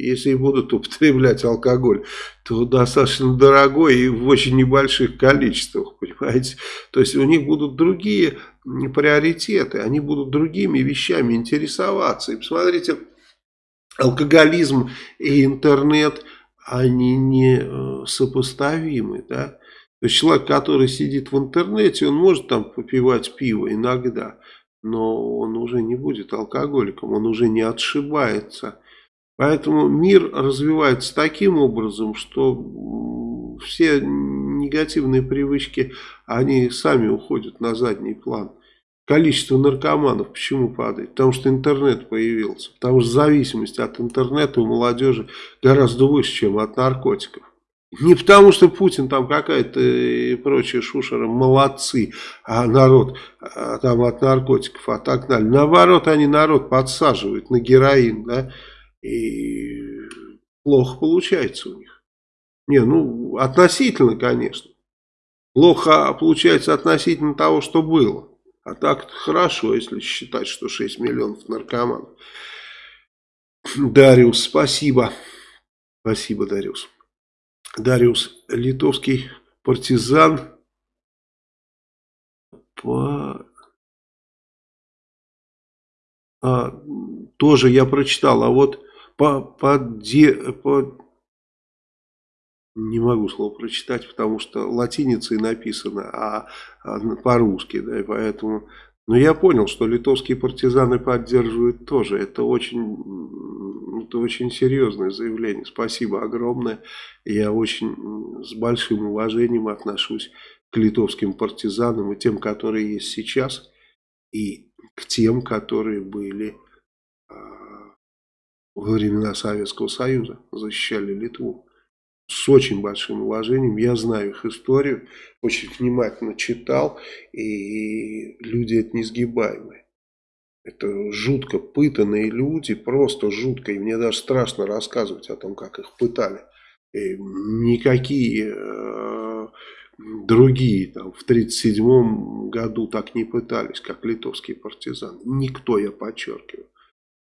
если будут употреблять алкоголь, то достаточно дорогой и в очень небольших количествах, понимаете. То есть у них будут другие приоритеты, они будут другими вещами интересоваться. И посмотрите, алкоголизм и интернет, они не э, сопоставимы, да. То есть человек, который сидит в интернете, он может там попивать пиво иногда, но он уже не будет алкоголиком, он уже не отшибается Поэтому мир развивается таким образом, что все негативные привычки, они сами уходят на задний план. Количество наркоманов почему падает? Потому что интернет появился. Потому что зависимость от интернета у молодежи гораздо выше, чем от наркотиков. Не потому, что Путин там какая-то и прочие шушеры молодцы, а народ а, там от наркотиков отогнали. Наоборот, они народ подсаживают на героин, да, и плохо получается у них. Не, ну, относительно, конечно. Плохо получается относительно того, что было. А так хорошо, если считать, что 6 миллионов наркоманов. Дариус, спасибо. Спасибо, Дариус. Дариус, литовский партизан. По... А, тоже я прочитал, а вот по, по, де, по, не могу слово прочитать, потому что латиницей написано, а, а по-русски, да, и поэтому... Но я понял, что литовские партизаны поддерживают тоже. Это очень, это очень серьезное заявление. Спасибо огромное. Я очень с большим уважением отношусь к литовским партизанам и тем, которые есть сейчас, и к тем, которые были во времена Советского Союза, защищали Литву. С очень большим уважением, я знаю их историю, очень внимательно читал, и люди это несгибаемые. Это жутко пытанные люди, просто жутко, и мне даже страшно рассказывать о том, как их пытали. И никакие э, другие там, в 1937 году так не пытались, как литовские партизаны. Никто, я подчеркиваю.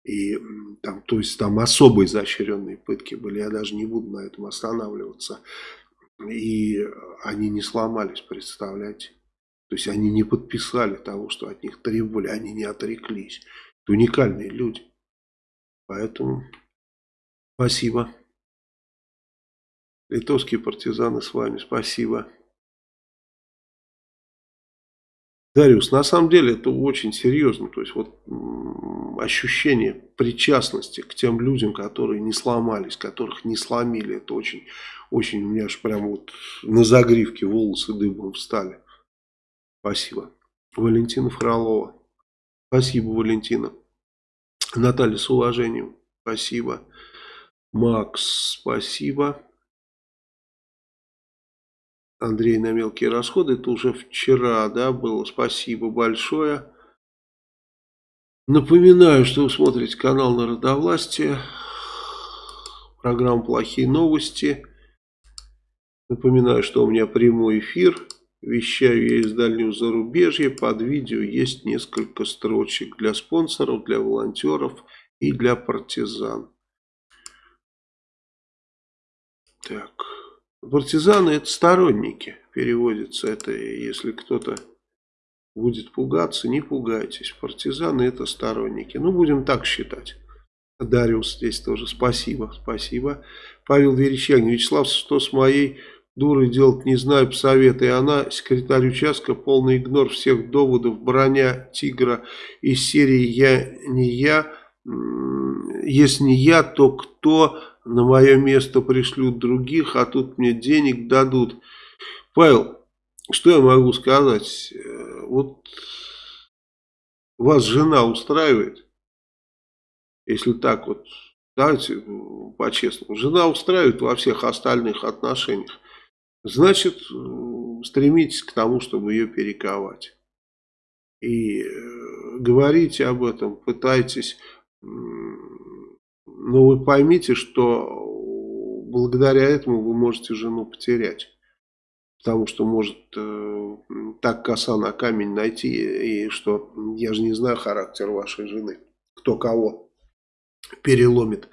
И там, то есть там особо изощренные пытки были, я даже не буду на этом останавливаться. И они не сломались, представляете. То есть они не подписали того, что от них требовали, они не отреклись. Это уникальные люди. Поэтому спасибо. Литовские партизаны с вами, спасибо. Дариус, на самом деле это очень серьезно. То есть вот ощущение причастности к тем людям, которые не сломались, которых не сломили, это очень, очень у меня аж прям вот на загривке волосы дыбом встали. Спасибо. Валентина Фролова. Спасибо, Валентина. Наталья, с уважением. Спасибо. Макс, спасибо. Андрей на мелкие расходы. Это уже вчера, да, было. Спасибо большое. Напоминаю, что вы смотрите канал Народовластия. Программа «Плохие новости». Напоминаю, что у меня прямой эфир. Вещаю я из дальнего зарубежья. Под видео есть несколько строчек для спонсоров, для волонтеров и для партизан. Так. Партизаны это сторонники, переводится это, если кто-то будет пугаться, не пугайтесь. Партизаны это сторонники. Ну, будем так считать. Дариус здесь тоже спасибо, спасибо. Павел Верещагин, Вячеслав, что с моей дурой делать не знаю, посоветуй. Она, секретарь участка, полный игнор всех доводов, броня тигра из серии «Я не я». Если не я, то кто на мое место пришлют других, а тут мне денег дадут. Павел, что я могу сказать? Э, вот вас жена устраивает, если так вот, давайте по-честному, жена устраивает во всех остальных отношениях, значит, стремитесь к тому, чтобы ее перековать. И э, говорите об этом, пытайтесь но вы поймите, что благодаря этому вы можете жену потерять. Потому что может э, так коса на камень найти, и что я же не знаю характер вашей жены, кто кого переломит.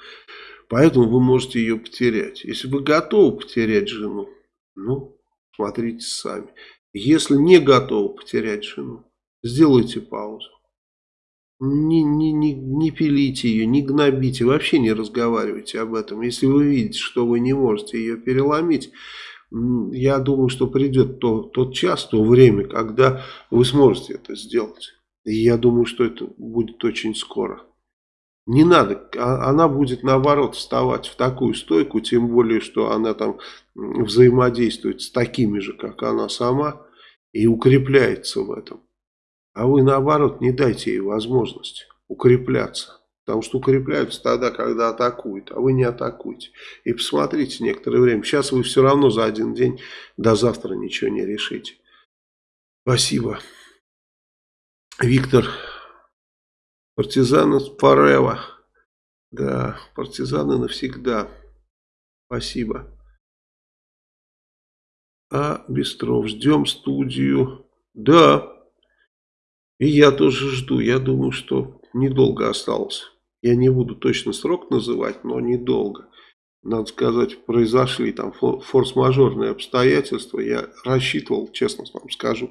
Поэтому вы можете ее потерять. Если вы готовы потерять жену, ну, смотрите сами. Если не готовы потерять жену, сделайте паузу. Не, не, не, не пилите ее, не гнобите, вообще не разговаривайте об этом. Если вы видите, что вы не можете ее переломить, я думаю, что придет то, тот час, то время, когда вы сможете это сделать. И я думаю, что это будет очень скоро. Не надо, а, она будет наоборот вставать в такую стойку, тем более, что она там взаимодействует с такими же, как она сама, и укрепляется в этом. А вы наоборот не дайте ей возможность укрепляться. Потому что укрепляются тогда, когда атакуют, а вы не атакуете. И посмотрите некоторое время. Сейчас вы все равно за один день до завтра ничего не решите. Спасибо. Виктор. Партизаны forever. Да, партизаны навсегда. Спасибо. А, Бестров, ждем студию. Да, и я тоже жду. Я думаю, что недолго осталось. Я не буду точно срок называть, но недолго. Надо сказать, произошли там форс-мажорные обстоятельства. Я рассчитывал, честно вам скажу,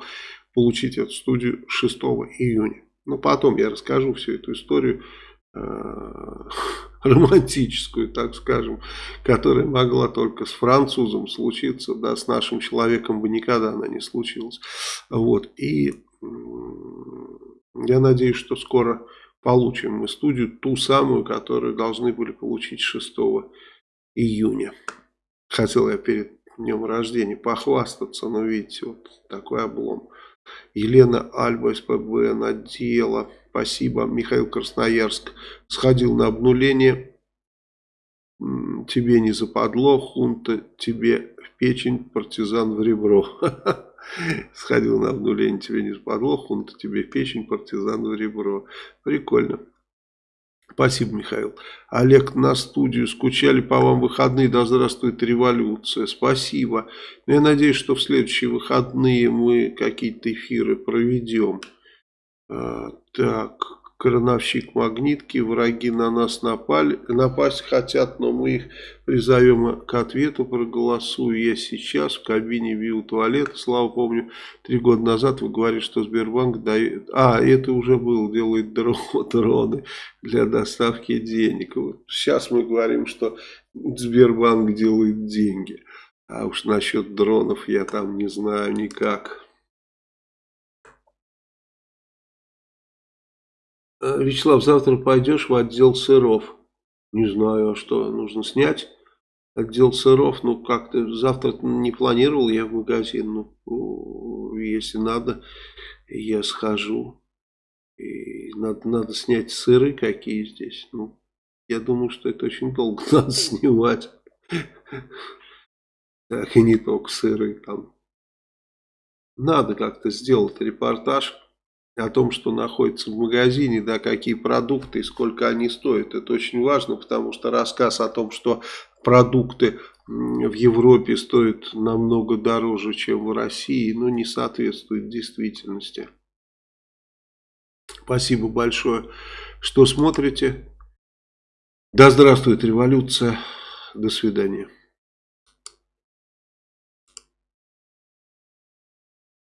получить эту студию 6 июня. Но потом я расскажу всю эту историю э, романтическую, так скажем, которая могла только с французом случиться, да, с нашим человеком бы никогда она не случилась. Вот, и я надеюсь, что скоро получим мы студию, ту самую, которую должны были получить 6 июня. Хотел я перед днем рождения похвастаться, но видите, вот такой облом. Елена Альба, СПБ, надела. Спасибо. Михаил Красноярск сходил на обнуление. Тебе не западло, хунта тебе в печень, партизан в ребро. Сходил на обнуление, тебе не западло, хунта тебе печень, партизан в ребро. Прикольно. Спасибо, Михаил. Олег, на студию скучали по вам выходные. Да здравствует революция. Спасибо. Я надеюсь, что в следующие выходные мы какие-то эфиры проведем. А, так, крановщик магнитки, враги на нас напали, напасть хотят, но мы их призовем к ответу, проголосую я сейчас в кабине вил туалета, слава помню, три года назад вы говорили, что Сбербанк дает, а, это уже было, делает дроны для доставки денег, вот сейчас мы говорим, что Сбербанк делает деньги, а уж насчет дронов я там не знаю никак. Вячеслав, завтра пойдешь в отдел сыров? Не знаю, а что, нужно снять отдел сыров? Ну, как-то завтра не планировал я в магазин. Ну, если надо, я схожу. И надо, надо снять сыры какие здесь. Ну, я думаю, что это очень долго надо снимать. Так, и не только сыры там. Надо как-то сделать репортаж о том, что находится в магазине, да, какие продукты и сколько они стоят. Это очень важно, потому что рассказ о том, что продукты в Европе стоят намного дороже, чем в России, ну, не соответствует действительности. Спасибо большое, что смотрите. Да здравствует революция. До свидания.